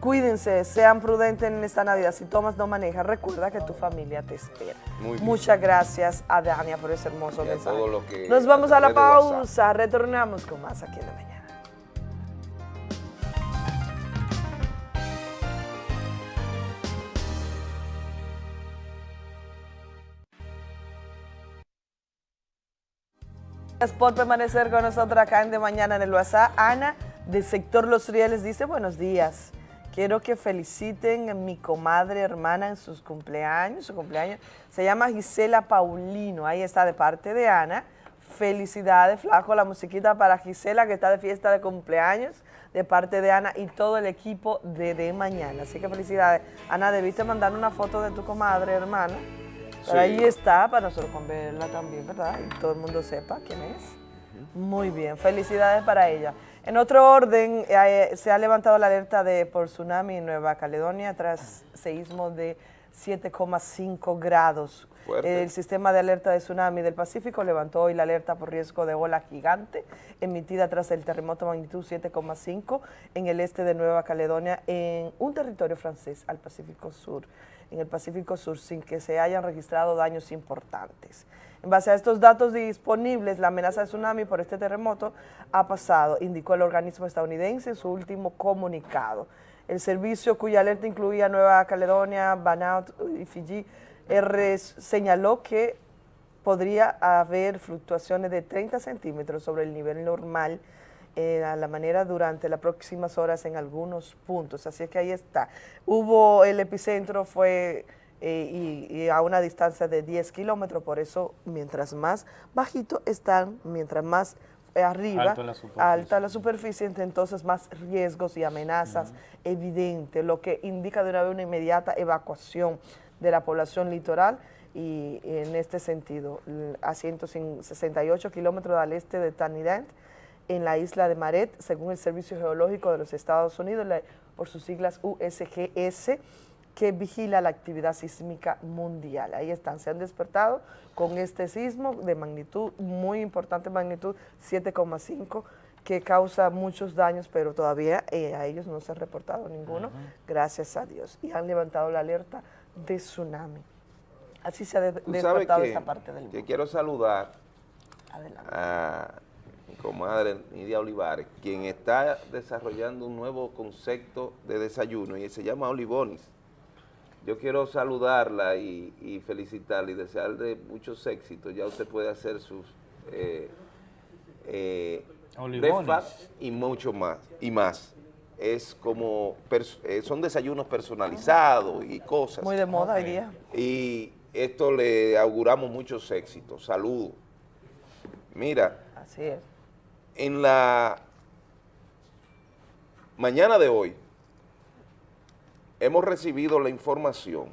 cuídense, sean prudentes en esta Navidad. Si tomas, no manejas, recuerda que tu familia te espera. Muchas gracias a Dania por ese hermoso Y mensaje. que- Nos vamos a la pausa, retornamos con más aquí en la mañana. Gracias por permanecer con nosotros acá en De Mañana en el WhatsApp. Ana, del sector Los Rieles, dice buenos días. Quiero que feliciten a mi comadre hermana en sus cumpleaños. Su cumpleaños se llama Gisela Paulino. Ahí está de parte de Ana. Felicidades, flaco, la musiquita para Gisela que está de fiesta de cumpleaños de parte de Ana y todo el equipo de De Mañana. Así que felicidades. Ana, debiste mandar una foto de tu comadre hermana. Pero Sí. ahí está, para nosotros con verla también, ¿verdad? Y todo el mundo sepa quién es. Muy bien, felicidades para ella. En otro orden, eh, se ha levantado la alerta de por tsunami en Nueva Caledonia tras seísmo de 7,5 grados. Fuerte. El sistema de alerta de tsunami del Pacífico levantó hoy la alerta por riesgo de ola gigante emitida tras el terremoto magnitud 7,5 en el este de Nueva Caledonia en un territorio francés al Pacífico Sur, en el Pacífico Sur, sin que se hayan registrado daños importantes. En base a estos datos disponibles, la amenaza de tsunami por este terremoto ha pasado, indicó el organismo estadounidense en su último comunicado. El servicio cuya alerta incluía Nueva Caledonia, Vanuatu y Fiji señaló que podría haber fluctuaciones de 30 centímetros sobre el nivel normal eh, a la manera durante las próximas horas en algunos puntos. Así es que ahí está. Hubo, el epicentro fue eh, y, y a una distancia de 10 kilómetros, por eso mientras más bajito están, mientras más eh, arriba, Alto la superficie. alta la superficie, entonces más riesgos y amenazas evidentes, lo que indica de una vez una inmediata evacuación de la población litoral y en este sentido, a 168 kilómetros al este de Trinidad, en la isla de Maret, según el Servicio Geológico de los Estados Unidos, la- por sus siglas USGS, que vigila la actividad sísmica mundial. Ahí están, se han despertado con este sismo de magnitud, muy importante magnitud, 7,5, que causa muchos daños, pero todavía eh, a ellos no se ha reportado ninguno, gracias a Dios. Y han levantado la alerta de tsunami. Así se ha de- despertado que, esta parte del mundo. quiero saludar Adelante. a mi comadre Nidia Olivares, quien está desarrollando un nuevo concepto de desayuno y se llama Olivonis. Yo quiero saludarla y, y felicitarla y desearle muchos éxitos. Ya usted puede hacer sus eh, eh, y mucho más, y más. Es como, eh, son desayunos personalizados y cosas. Muy de moda hoy día. Y esto le auguramos muchos éxitos. Saludos. Mira, Así es. en la mañana de hoy hemos recibido la información,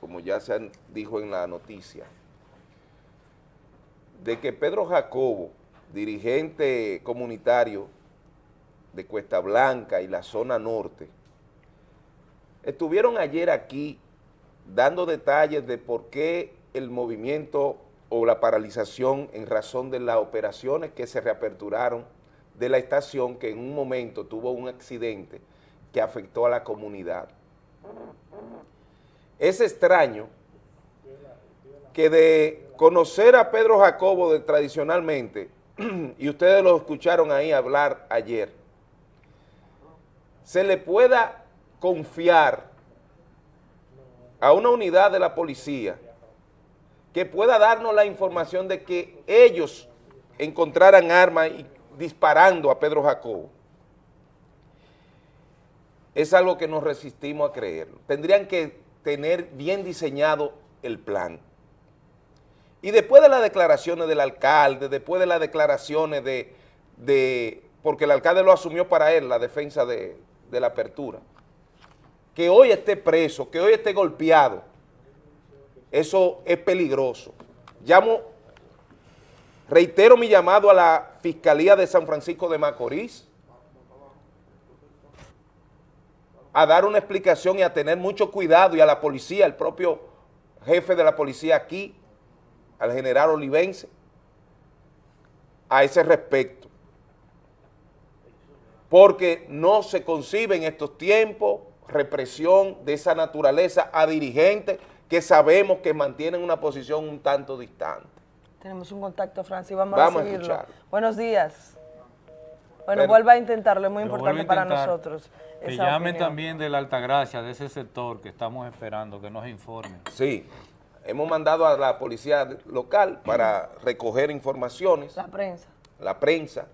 como ya se dijo en la noticia, de que Pedro Jacobo, dirigente comunitario de Cuesta Blanca y la zona norte, estuvieron ayer aquí dando detalles de por qué el movimiento o la paralización en razón de las operaciones que se reaperturaron de la estación que en un momento tuvo un accidente que afectó a la comunidad. Es extraño que de conocer a Pedro Jacobo de tradicionalmente, y ustedes lo escucharon ahí hablar ayer, se le pueda confiar a una unidad de la policía que pueda darnos la información de que ellos encontraran armas y disparando a Pedro Jacobo. Es algo que nos resistimos a creerlo. Tendrían que tener bien diseñado el plan. Y después de las declaraciones del alcalde, después de las declaraciones de, de porque el alcalde lo asumió para él, la defensa de, de la apertura, que hoy esté preso, que hoy esté golpeado, eso es peligroso. Llamo, reitero mi llamado a la Fiscalía de San Francisco de Macorís a dar una explicación y a tener mucho cuidado y a la policía, el propio jefe de la policía aquí, al general Olivense, a ese respecto. Porque no se concibe en estos tiempos represión de esa naturaleza a dirigentes que sabemos que mantienen una posición un tanto distante. Tenemos un contacto, Francis, vamos, Vamos a a seguirlo. escucharlo. Buenos días. Bueno, Pero- vuelva a intentarlo, es muy importante para nosotros. Que opinión. también de la Altagracia, de ese sector que estamos esperando, que nos informen. Sí, hemos mandado a la policía local para recoger informaciones, La prensa, la prensa,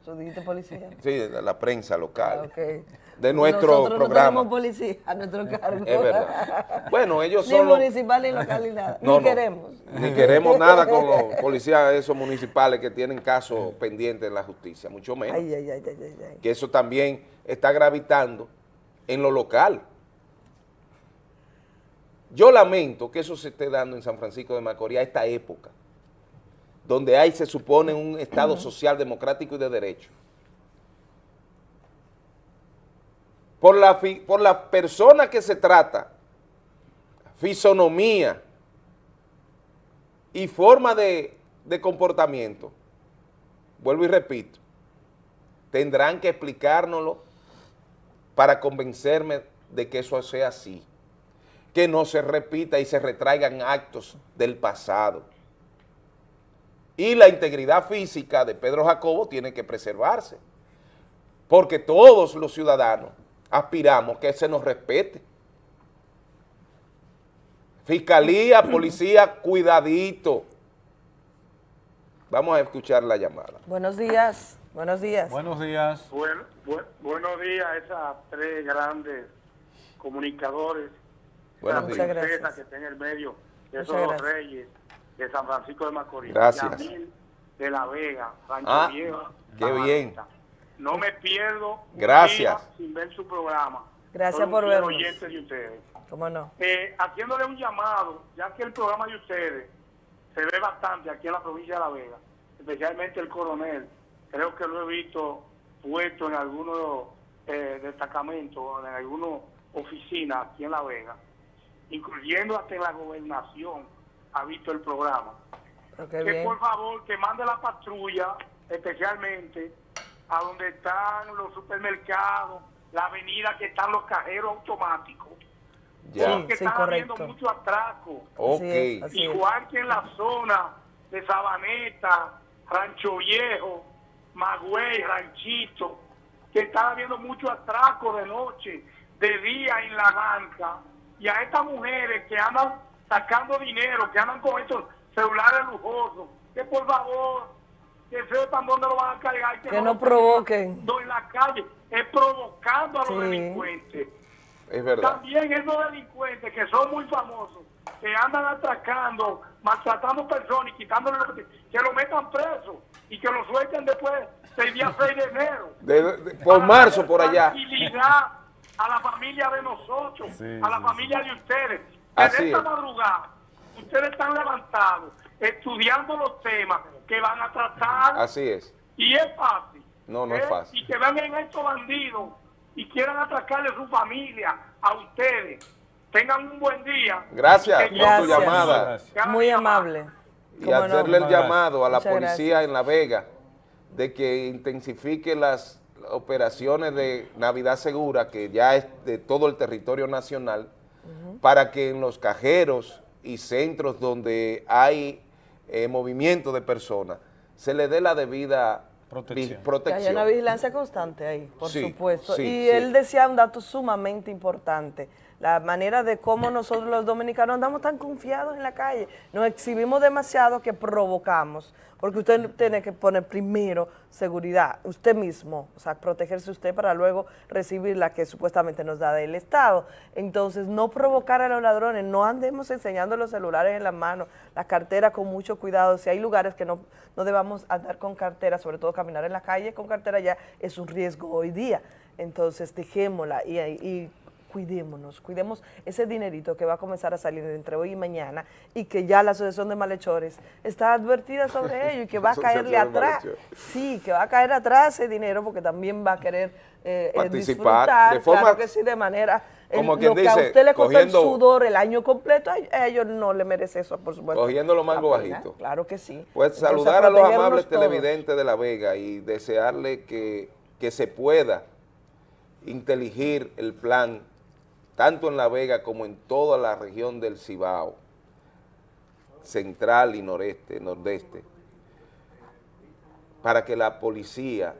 eso dijiste policía. sí, la prensa local, Ah, ok. De nuestro Nosotros programa. no tenemos policía a nuestro cargo. Es verdad. Bueno, ellos Ni son los- municipal ni local ni nada. No, ni no, queremos. Ni queremos nada con los policías esos municipales que tienen casos pendientes en la justicia, mucho menos. Ay, ay, ay, ay, ay, ay. que eso también está gravitando en lo local. Yo lamento que eso se esté dando en San Francisco de Macorís a esta época, donde hay, se supone, un Estado social, democrático y de derecho. Por la, por la persona que se trata, fisonomía y forma de, de comportamiento, vuelvo y repito, tendrán que explicárnoslo para convencerme de que eso sea así, que no se repita y se retraigan actos del pasado. Y la integridad física de Pedro Jacobo tiene que preservarse, porque todos los ciudadanos aspiramos que se nos respete. Fiscalía, policía, cuidadito. Vamos a escuchar la llamada. Buenos días, buenos días. Buenos días. Bueno, bu- buenos días a esas tres grandes comunicadores. Buenos esa días. Muchas gracias. que está en el medio de esos dos reyes de San Francisco de Macorís. Gracias. Yamil de la Vega, Rancho Ah, Viejo. qué bien. No me pierdo un Gracias. día sin ver su programa. Gracias por vernos. oyente de ustedes. ¿Cómo no? Eh, haciéndole un llamado, ya que el programa de ustedes se ve bastante aquí en la provincia de La Vega, especialmente el coronel, creo que lo he visto puesto en algunos eh, destacamentos, en algunas oficinas aquí en La Vega, incluyendo hasta en la gobernación, ha visto el programa. Que bien. por favor que mande la patrulla, especialmente a donde están los supermercados, la avenida que están los cajeros automáticos. Ya. Porque Sí, están habiendo mucho atraco. Ok. Así es, así es. Igual que en la zona de Sabaneta, Rancho Viejo, Magüey, Ranchito, que están habiendo mucho atraco de noche, de día en la banca, y a estas mujeres que andan sacando dinero, que andan con estos celulares lujosos, que por favor, que sepan dónde lo van a cargar, que, Que no provoquen. no en la calle, es provocando a los Sí. delincuentes. Es verdad. También esos delincuentes que son muy famosos, que andan atracando, maltratando personas y quitándole lo que, que lo metan preso y que lo suelten después del día 6 de enero. De- de- por marzo, por allá. Tranquilidad a la familia de nosotros, Sí, a la sí, familia de ustedes. De esta es. madrugada ustedes están levantados, estudiando los temas que van a tratar Así es. y es fácil. No, no es ¿eh? fácil. Y que vengan estos bandidos y quieran atracarle a su familia, a ustedes. Tengan un buen día. Gracias por tu llamada. Muy amable. Y hacerle el llamado a la Muchas policía en La Vega de que intensifique las operaciones de Navidad Segura, que ya es de todo el territorio nacional, para que en los cajeros y centros donde hay eh, movimiento de personas se le dé la debida vi- Que haya protección. una vigilancia constante ahí, por Sí, supuesto. sí, y sí. él decía un dato sumamente importante, la manera de cómo nosotros los dominicanos andamos tan confiados en la calle, nos exhibimos demasiado que provocamos, porque usted tiene que poner primero seguridad, usted mismo, o sea, protegerse usted para luego recibir la que supuestamente nos da del Estado. Entonces, no provocar a los ladrones, no andemos enseñando los celulares en la mano, la cartera con mucho cuidado, si hay lugares que no, no debamos andar con cartera, sobre todo caminar en la calle con cartera ya es un riesgo hoy día. Entonces, dejémosla y, y cuidémonos, cuidemos ese dinerito que va a comenzar a salir entre hoy y mañana y que ya la Asociación de Malhechores está advertida sobre ello y que va a caerle atrás. Sí, que va a caer atrás ese dinero porque también va a querer eh, eh, Participar disfrutar, de forma- claro que sí, de manera... el- como lo quien que a dice, usted le costó cogiendo- el sudor el año completo, a, ellos no le merece eso, por supuesto. Cogiendo lo La pena, bajito. Claro que sí. Pues Entonces, saludar a los amables todos. televidentes de La Vega y desearle que, que se pueda inteligir el plan, tanto en La Vega como en toda la región del Cibao, central y noreste, nordeste, para que la policía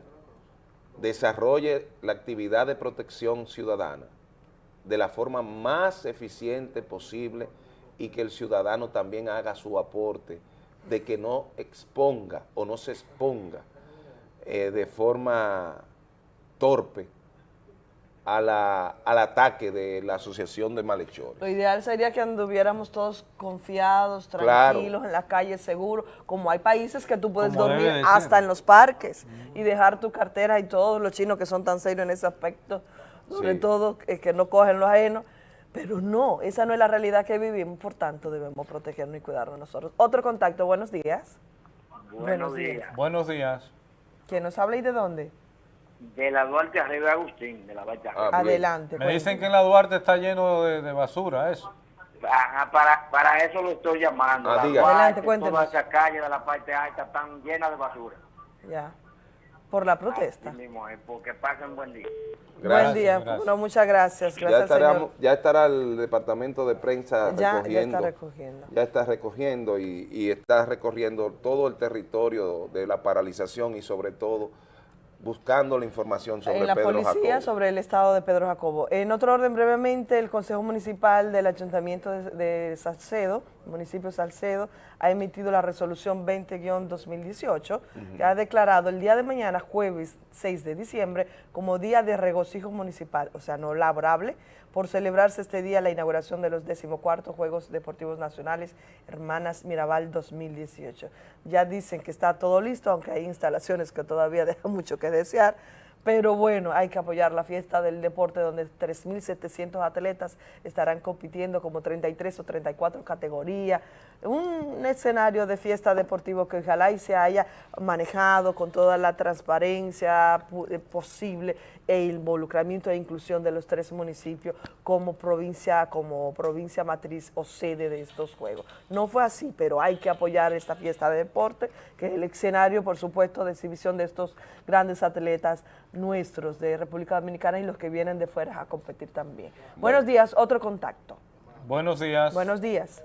desarrolle la actividad de protección ciudadana de la forma más eficiente posible y que el ciudadano también haga su aporte de que no exponga o no se exponga eh, de forma torpe a la- al ataque de la Asociación de Malhechores. Lo ideal sería que anduviéramos todos confiados, Claro. tranquilos, en la calle, seguros, como hay países que tú puedes Como dormir hasta en los parques y dejar tu cartera y todos los chinos que son tan serios en ese aspecto, sobre Sí. todo eh, que no cogen los ajenos, pero no, esa no es la realidad que vivimos, por tanto debemos protegernos y cuidarnos nosotros. Otro contacto, buenos días. Buenos días. Buenos días. ¿Quién nos habla y de dónde? De la Duarte arriba Agustín, de la Duarte Ah, arriba. Adelante. Me dicen que en la Duarte está lleno de, de basura, eso. Ajá, para, para eso lo estoy llamando. Ah, La diga. Duarte, Adelante. Toda esa calle de la parte alta están llenas de basura. Ya, por la protesta. Así mismo es, porque pasen buen día. Buen día, no, muchas gracias, Ya, gracias estará- señor. ya estará el departamento de prensa Ya- ya recogiendo. está recogiendo. Ya está recogiendo y, y está recorriendo todo el territorio de la paralización y sobre todo buscando la información sobre en la Pedro policía Jacobo. sobre el estado de Pedro Jacobo. En otro orden, brevemente, el Consejo Municipal del Ayuntamiento de, de Salcedo, municipio de Salcedo, ha emitido la resolución 20-2018, que ha declarado el día de mañana, jueves 6 de diciembre, como día de regocijo municipal, o sea, no laborable, por celebrarse este día la inauguración de los 14 Juegos Deportivos Nacionales Hermanas Mirabal 2018. Ya dicen que está todo listo, aunque hay instalaciones que todavía dejan mucho que desear, pero bueno, hay que apoyar la fiesta del deporte donde 3.700 atletas estarán compitiendo como 33 o 34 categorías. Un escenario de fiesta deportivo que ojalá y se haya manejado con toda la transparencia eh, posible e involucramiento e inclusión de los tres municipios como provincia, como provincia matriz o sede de estos juegos. No fue así, pero hay que apoyar esta fiesta de deporte, que es el escenario, por supuesto, de exhibición de estos grandes atletas nuestros de República Dominicana y los que vienen de fuera a competir también. Buenos días, otro contacto. Buenos días. Buenos días.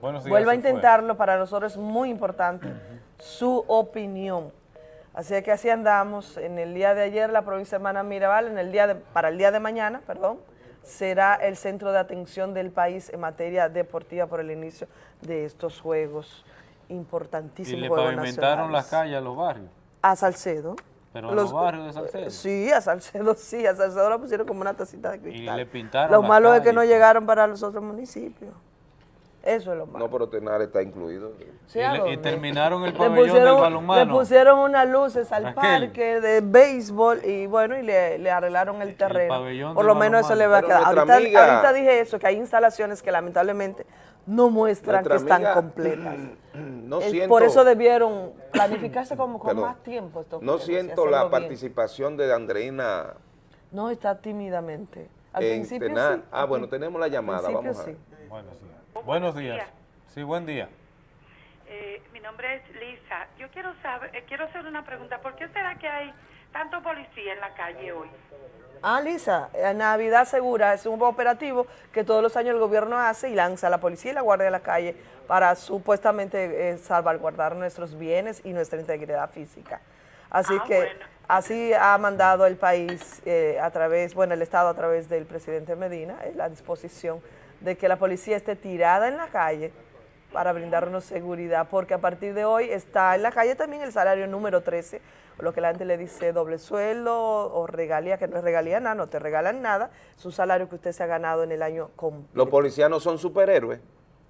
Buenos días. Vuelva a intentarlo, para nosotros es muy importante su opinión. Así es que así andamos. En el día de ayer la provincia de Hermana Mirabal, en el día de, para el día de mañana, perdón, será el centro de atención del país en materia deportiva por el inicio de estos juegos Y importantísimos. le Juegos pavimentaron las calles a los barrios. A Salcedo. Pero a los barrios de Salcedo. eh, Sí, a Salcedo sí, a Salcedo la pusieron como una tacita de Y cristal. le pintaron Lo malo es que no llegaron para los otros municipios. Eso es lo malo. No, pero Tenar está incluido. Sí, Y, ¿a le- y terminaron el Le pabellón del pusieron, le balonmano. pusieron unas luces al Raquel. parque de béisbol y bueno, y le, le arreglaron el terreno. pabellón Por del lo menos eso le va a quedar. Ahorita, nuestra amiga- ahorita dije eso, que hay instalaciones que lamentablemente no muestran que están amiga, completas. No siento, Por eso debieron planificarse como con más tiempo. estos no siento la bien. participación de Andreina No, está tímidamente. Al en principio Tenar. sí. Ah, bueno, tenemos la llamada, vamos a sí. ver. Buenos días. Buenos días. Sí, buen día. Eh, mi nombre es Lisa. Yo quiero saber, eh, quiero hacer una pregunta. ¿Por qué será que hay tanto policía en la calle hoy? Ah, Lisa, eh, Navidad Segura es un operativo que todos los años el gobierno hace y lanza a la policía y la guardia de la calle para supuestamente eh, salvaguardar nuestros bienes y nuestra integridad física. Así Ah, que bueno. así ha mandado el país eh, a través, bueno, el Estado a través del presidente Medina, eh, la disposición de que la policía esté tirada en la calle para brindarnos seguridad, porque a partir de hoy está en la calle también el salario número 13, o lo que la gente le dice doble sueldo o regalía, que no es regalía nada, no te regalan nada, es un salario que usted se ha ganado en el año completo. Los policías no son superhéroes,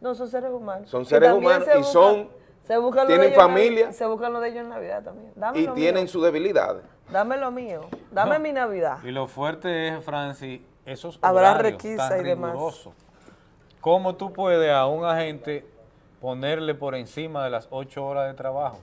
No, son seres humanos. son Y seres humanos se y busca- son, se buscan tienen ellos en familia Se buscan lo de ellos en Navidad también. Dame y lo tienen mío, sus debilidades. dame lo mío, dame mi Navidad. Y lo fuerte es, Francis, esos Habrá horarios requisa tan y demás. rigurosos. ¿Cómo tú puedes a un agente ponerle por encima de las ocho horas de trabajo?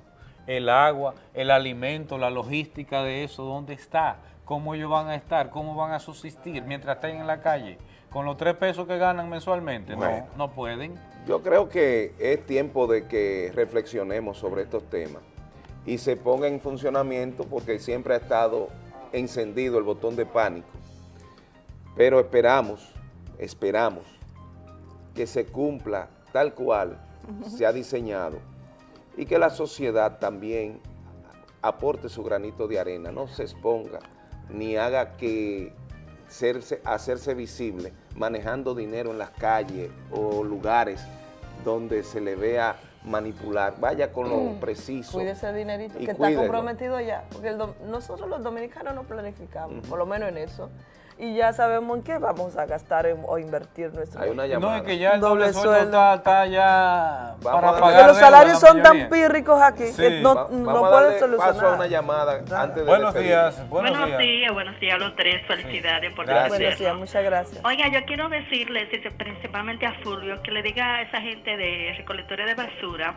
El agua, el alimento, la logística de eso, ¿dónde está? ¿Cómo ellos van a estar? ¿Cómo van a subsistir mientras estén en la calle? Con los tres pesos que ganan mensualmente. Bueno. No, no pueden. Yo creo que es tiempo de que reflexionemos sobre estos temas y se ponga en funcionamiento porque siempre ha estado encendido el botón de pánico. Pero esperamos, esperamos que se cumpla tal cual se ha diseñado y que la sociedad también aporte su granito de arena, no se exponga ni haga que serse- hacerse visible manejando dinero en las calles o lugares donde se le vea manipular. Vaya con lo Mm. preciso. Cuide ese dinerito que está comprometido ya, porque el nosotros los dominicanos no planificamos, por lo menos en eso, y ya sabemos en qué vamos a gastar en- o invertir nuestro Hay una No, llamada. es que ya el doble, sueldo, está, está ya Vamos para pagar Porque los salarios la son tan pírricos aquí que Sí. no, Va- no pueden solucionar. paso a una llamada antes de Buenos días, buenos, Buenos días. días, buenos días a los tres. Felicidades por Gracias. Buenos días, muchas gracias. Oiga, yo quiero decirles, y principalmente a Fulvio, que le diga a esa gente de recolectores de basura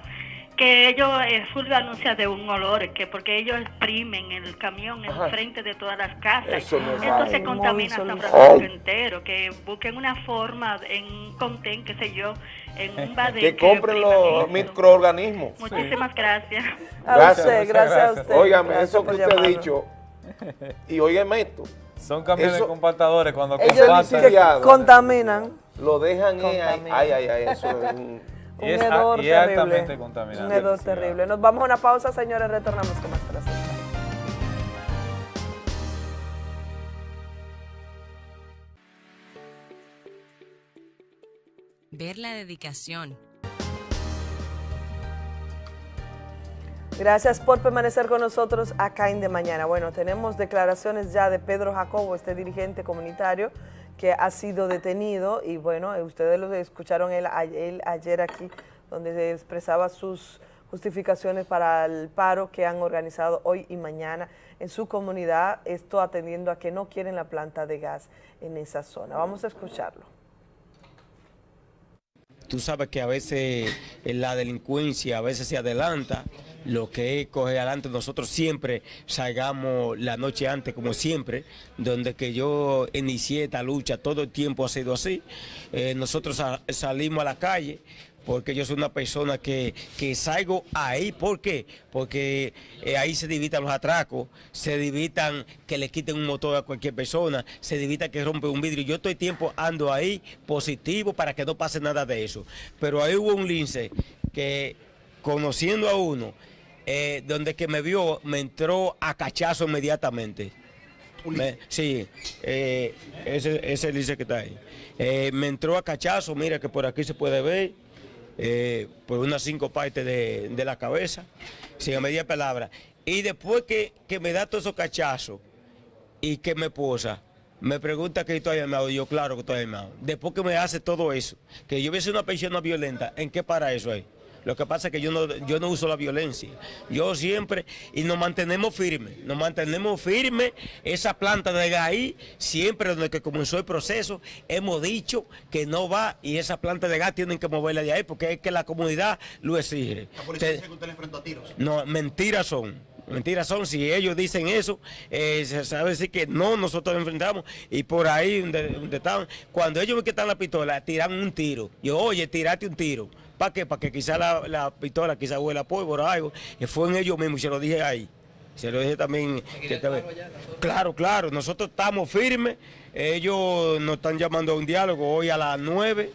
que ellos, eh, Fulvio anuncia de un olor, que porque ellos exprimen el camión en frente de todas las casas. Eso no es Entonces contamina Muy San. Francisco entero, que busquen una forma en un contén, qué sé yo, en un badén. Que compren expriman los microorganismos. Muchísimas gracias. A usted, gracias a usted. Óigame, Gracias eso que usted ha dicho, y óigame esto, Son camiones Eso- compactadores cuando Ellos compactan. que contaminan. lo dejan, eh, Contaminan. ay, ay, ay, eso es un... Un Y es, hedor y es altamente terrible. contaminante. Un hedor terrible. Nos vamos a una pausa, señores, retornamos con más tras. Ver la dedicación, Gracias por permanecer con nosotros acá en De Mañana. Bueno, tenemos declaraciones ya de Pedro Jacobo, este dirigente comunitario que ha sido detenido y bueno, eh, ustedes lo escucharon él, él ayer aquí donde se expresaba sus justificaciones para el paro que han organizado hoy y mañana en su comunidad, esto atendiendo a que no quieren la planta de gas en esa zona. Vamos a escucharlo. Tú sabes que a veces eh, la delincuencia a veces se adelanta, lo que es coger adelante, nosotros siempre salgamos la noche antes, como siempre, donde que yo inicié esta lucha, todo el tiempo ha sido así. Eh, nosotros sa- salimos a la calle, porque yo soy una persona que, que salgo ahí, ¿por qué? Porque eh, ahí se divitan los atracos, se divitan que le quiten un motor a cualquier persona, se divita que rompe un vidrio. Yo estoy tiempo ando ahí positivo para que no pase nada de eso. Pero ahí hubo un lince que conociendo a uno, eh, donde que me vio, me entró a cachazo inmediatamente. Me- sí, eh, ese, ese dice que está ahí. Eh, me entró a cachazo, mira que por aquí se puede ver, eh, por unas cinco partes de, de la cabeza, sin media palabra. Y después que, que me da todos esos cachazos y que me posa, me pregunta que estoy armado, y yo claro que estoy armado. Después que me hace todo eso, que yo hubiese una persona violenta, ¿en qué para eso ahí? Lo que pasa es que yo no, yo no uso la violencia. Yo siempre, y nos mantenemos firmes, nos mantenemos firmes. Esa planta de gas siempre desde que comenzó el proceso, hemos dicho que no va y esa planta de gas tienen que moverla de ahí porque es que la comunidad lo exige. La policía Te- dice que usted le enfrentó a tiros. no, mentiras son. Mentiras son, si ellos dicen eso, eh, se sabe decir que no, nosotros enfrentamos y por ahí donde, donde estaban, cuando ellos ven que están la pistola, tiran un tiro. Yo, oye, tirate un tiro. ¿Para qué? Para que quizá la, la pistola quizá huela pólvora o algo. Y fue en ellos mismos y se lo dije ahí. Se lo dije también. que claro, claro, nosotros estamos firmes. Ellos nos están llamando a un diálogo hoy a las nueve,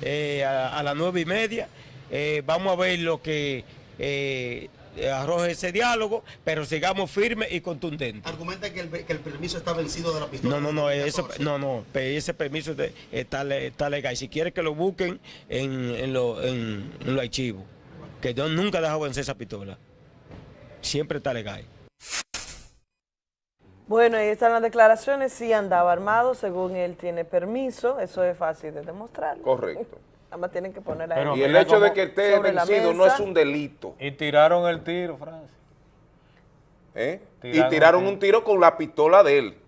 eh, a, a las nueve y media. Eh, vamos a ver lo que eh, arroje ese diálogo, pero sigamos firmes y contundentes. Argumenta que el, que el permiso está vencido de la pistola. No, no, no, eso, no, no, ese permiso de- está, está legal. Si quiere que lo busquen en, en, lo- en, en los archivos, que yo nunca he dejado vencer esa pistola. Siempre está legal. Bueno, ahí están las declaraciones. Sí andaba armado, según él tiene permiso. Eso es fácil de demostrar. Correcto. Nada más tienen que poner ahí. Pero Y el hecho de que esté vencido no es un delito. Y tiraron el tiro, Francia. ¿eh? Tiraron y tiraron un un tiro con la pistola de él.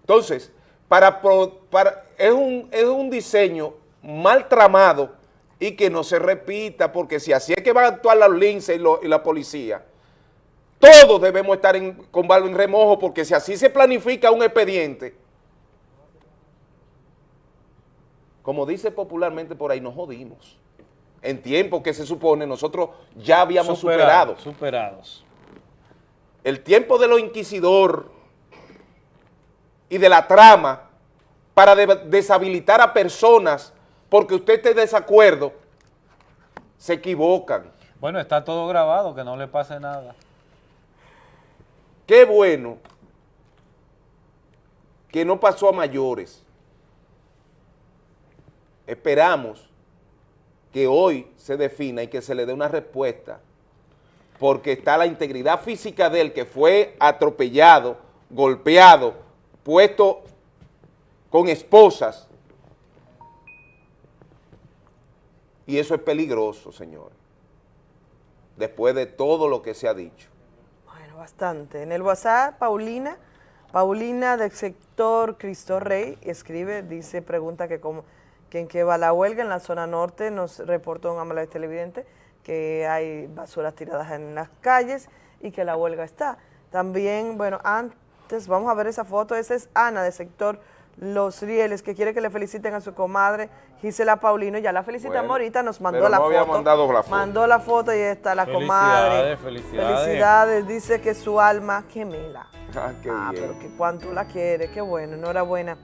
Entonces, para, pro- para es, un, es un diseño mal tramado y que no se repita, porque si así es que van a actuar los linces y, lo- y la policía, todos debemos estar en- con balo en remojo, porque si así se planifica un expediente, como dice popularmente por ahí, nos jodimos. En tiempo que se supone nosotros ya habíamos superado. Superados, superados. el tiempo de lo inquisidor y de la trama para de- deshabilitar a personas porque usted esté de desacuerdo, se equivocan. Bueno, está todo grabado, que no le pase nada. Qué bueno que no pasó a mayores. Esperamos que hoy se defina y que se le dé una respuesta porque está la integridad física de él que fue atropellado, golpeado, puesto con esposas. Y eso es peligroso, señores, después de todo lo que se ha dicho. Bueno, bastante. En el WhatsApp, Paulina, Paulina del sector Cristo Rey escribe, dice, pregunta que, cómo, que en qué va la huelga en la zona norte, nos reportó un amable televidente que hay basuras tiradas en las calles y que la huelga está. También, bueno, antes vamos a ver esa foto, esa es Ana del sector Los Rieles, que quiere que le feliciten a su comadre Gisela Paulino, ya la felicitamos Bueno, ahorita, nos mandó la no había foto. mandado la foto. Mandó la foto y está la comadre. Felicidades, felicidades. Felicidades, dice que su alma gemela. Ah, qué Ah, bien. pero que cuánto la quiere, qué bueno, enhorabuena.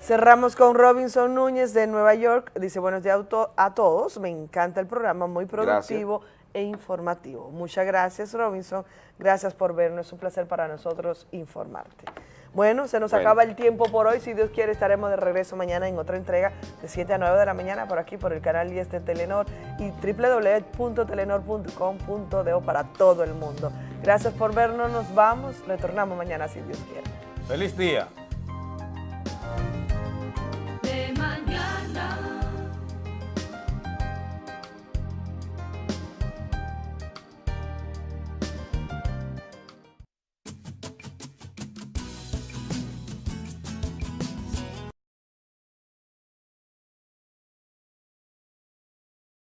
Cerramos con Robinson Núñez de Nueva York. Dice, buenos días a to- a todos, me encanta el programa, muy productivo e informativo. Muchas gracias, Robinson. Gracias por vernos, es un placer para nosotros informarte. Bueno, se nos Bueno. acaba el tiempo por hoy. Si Dios quiere, estaremos de regreso mañana en otra entrega de 7 a 9 de la mañana por aquí, por el canal 10 de Telenor y www.telenor.com.do para todo el mundo. Gracias por vernos, nos vamos. Retornamos mañana si Dios quiere. Feliz día.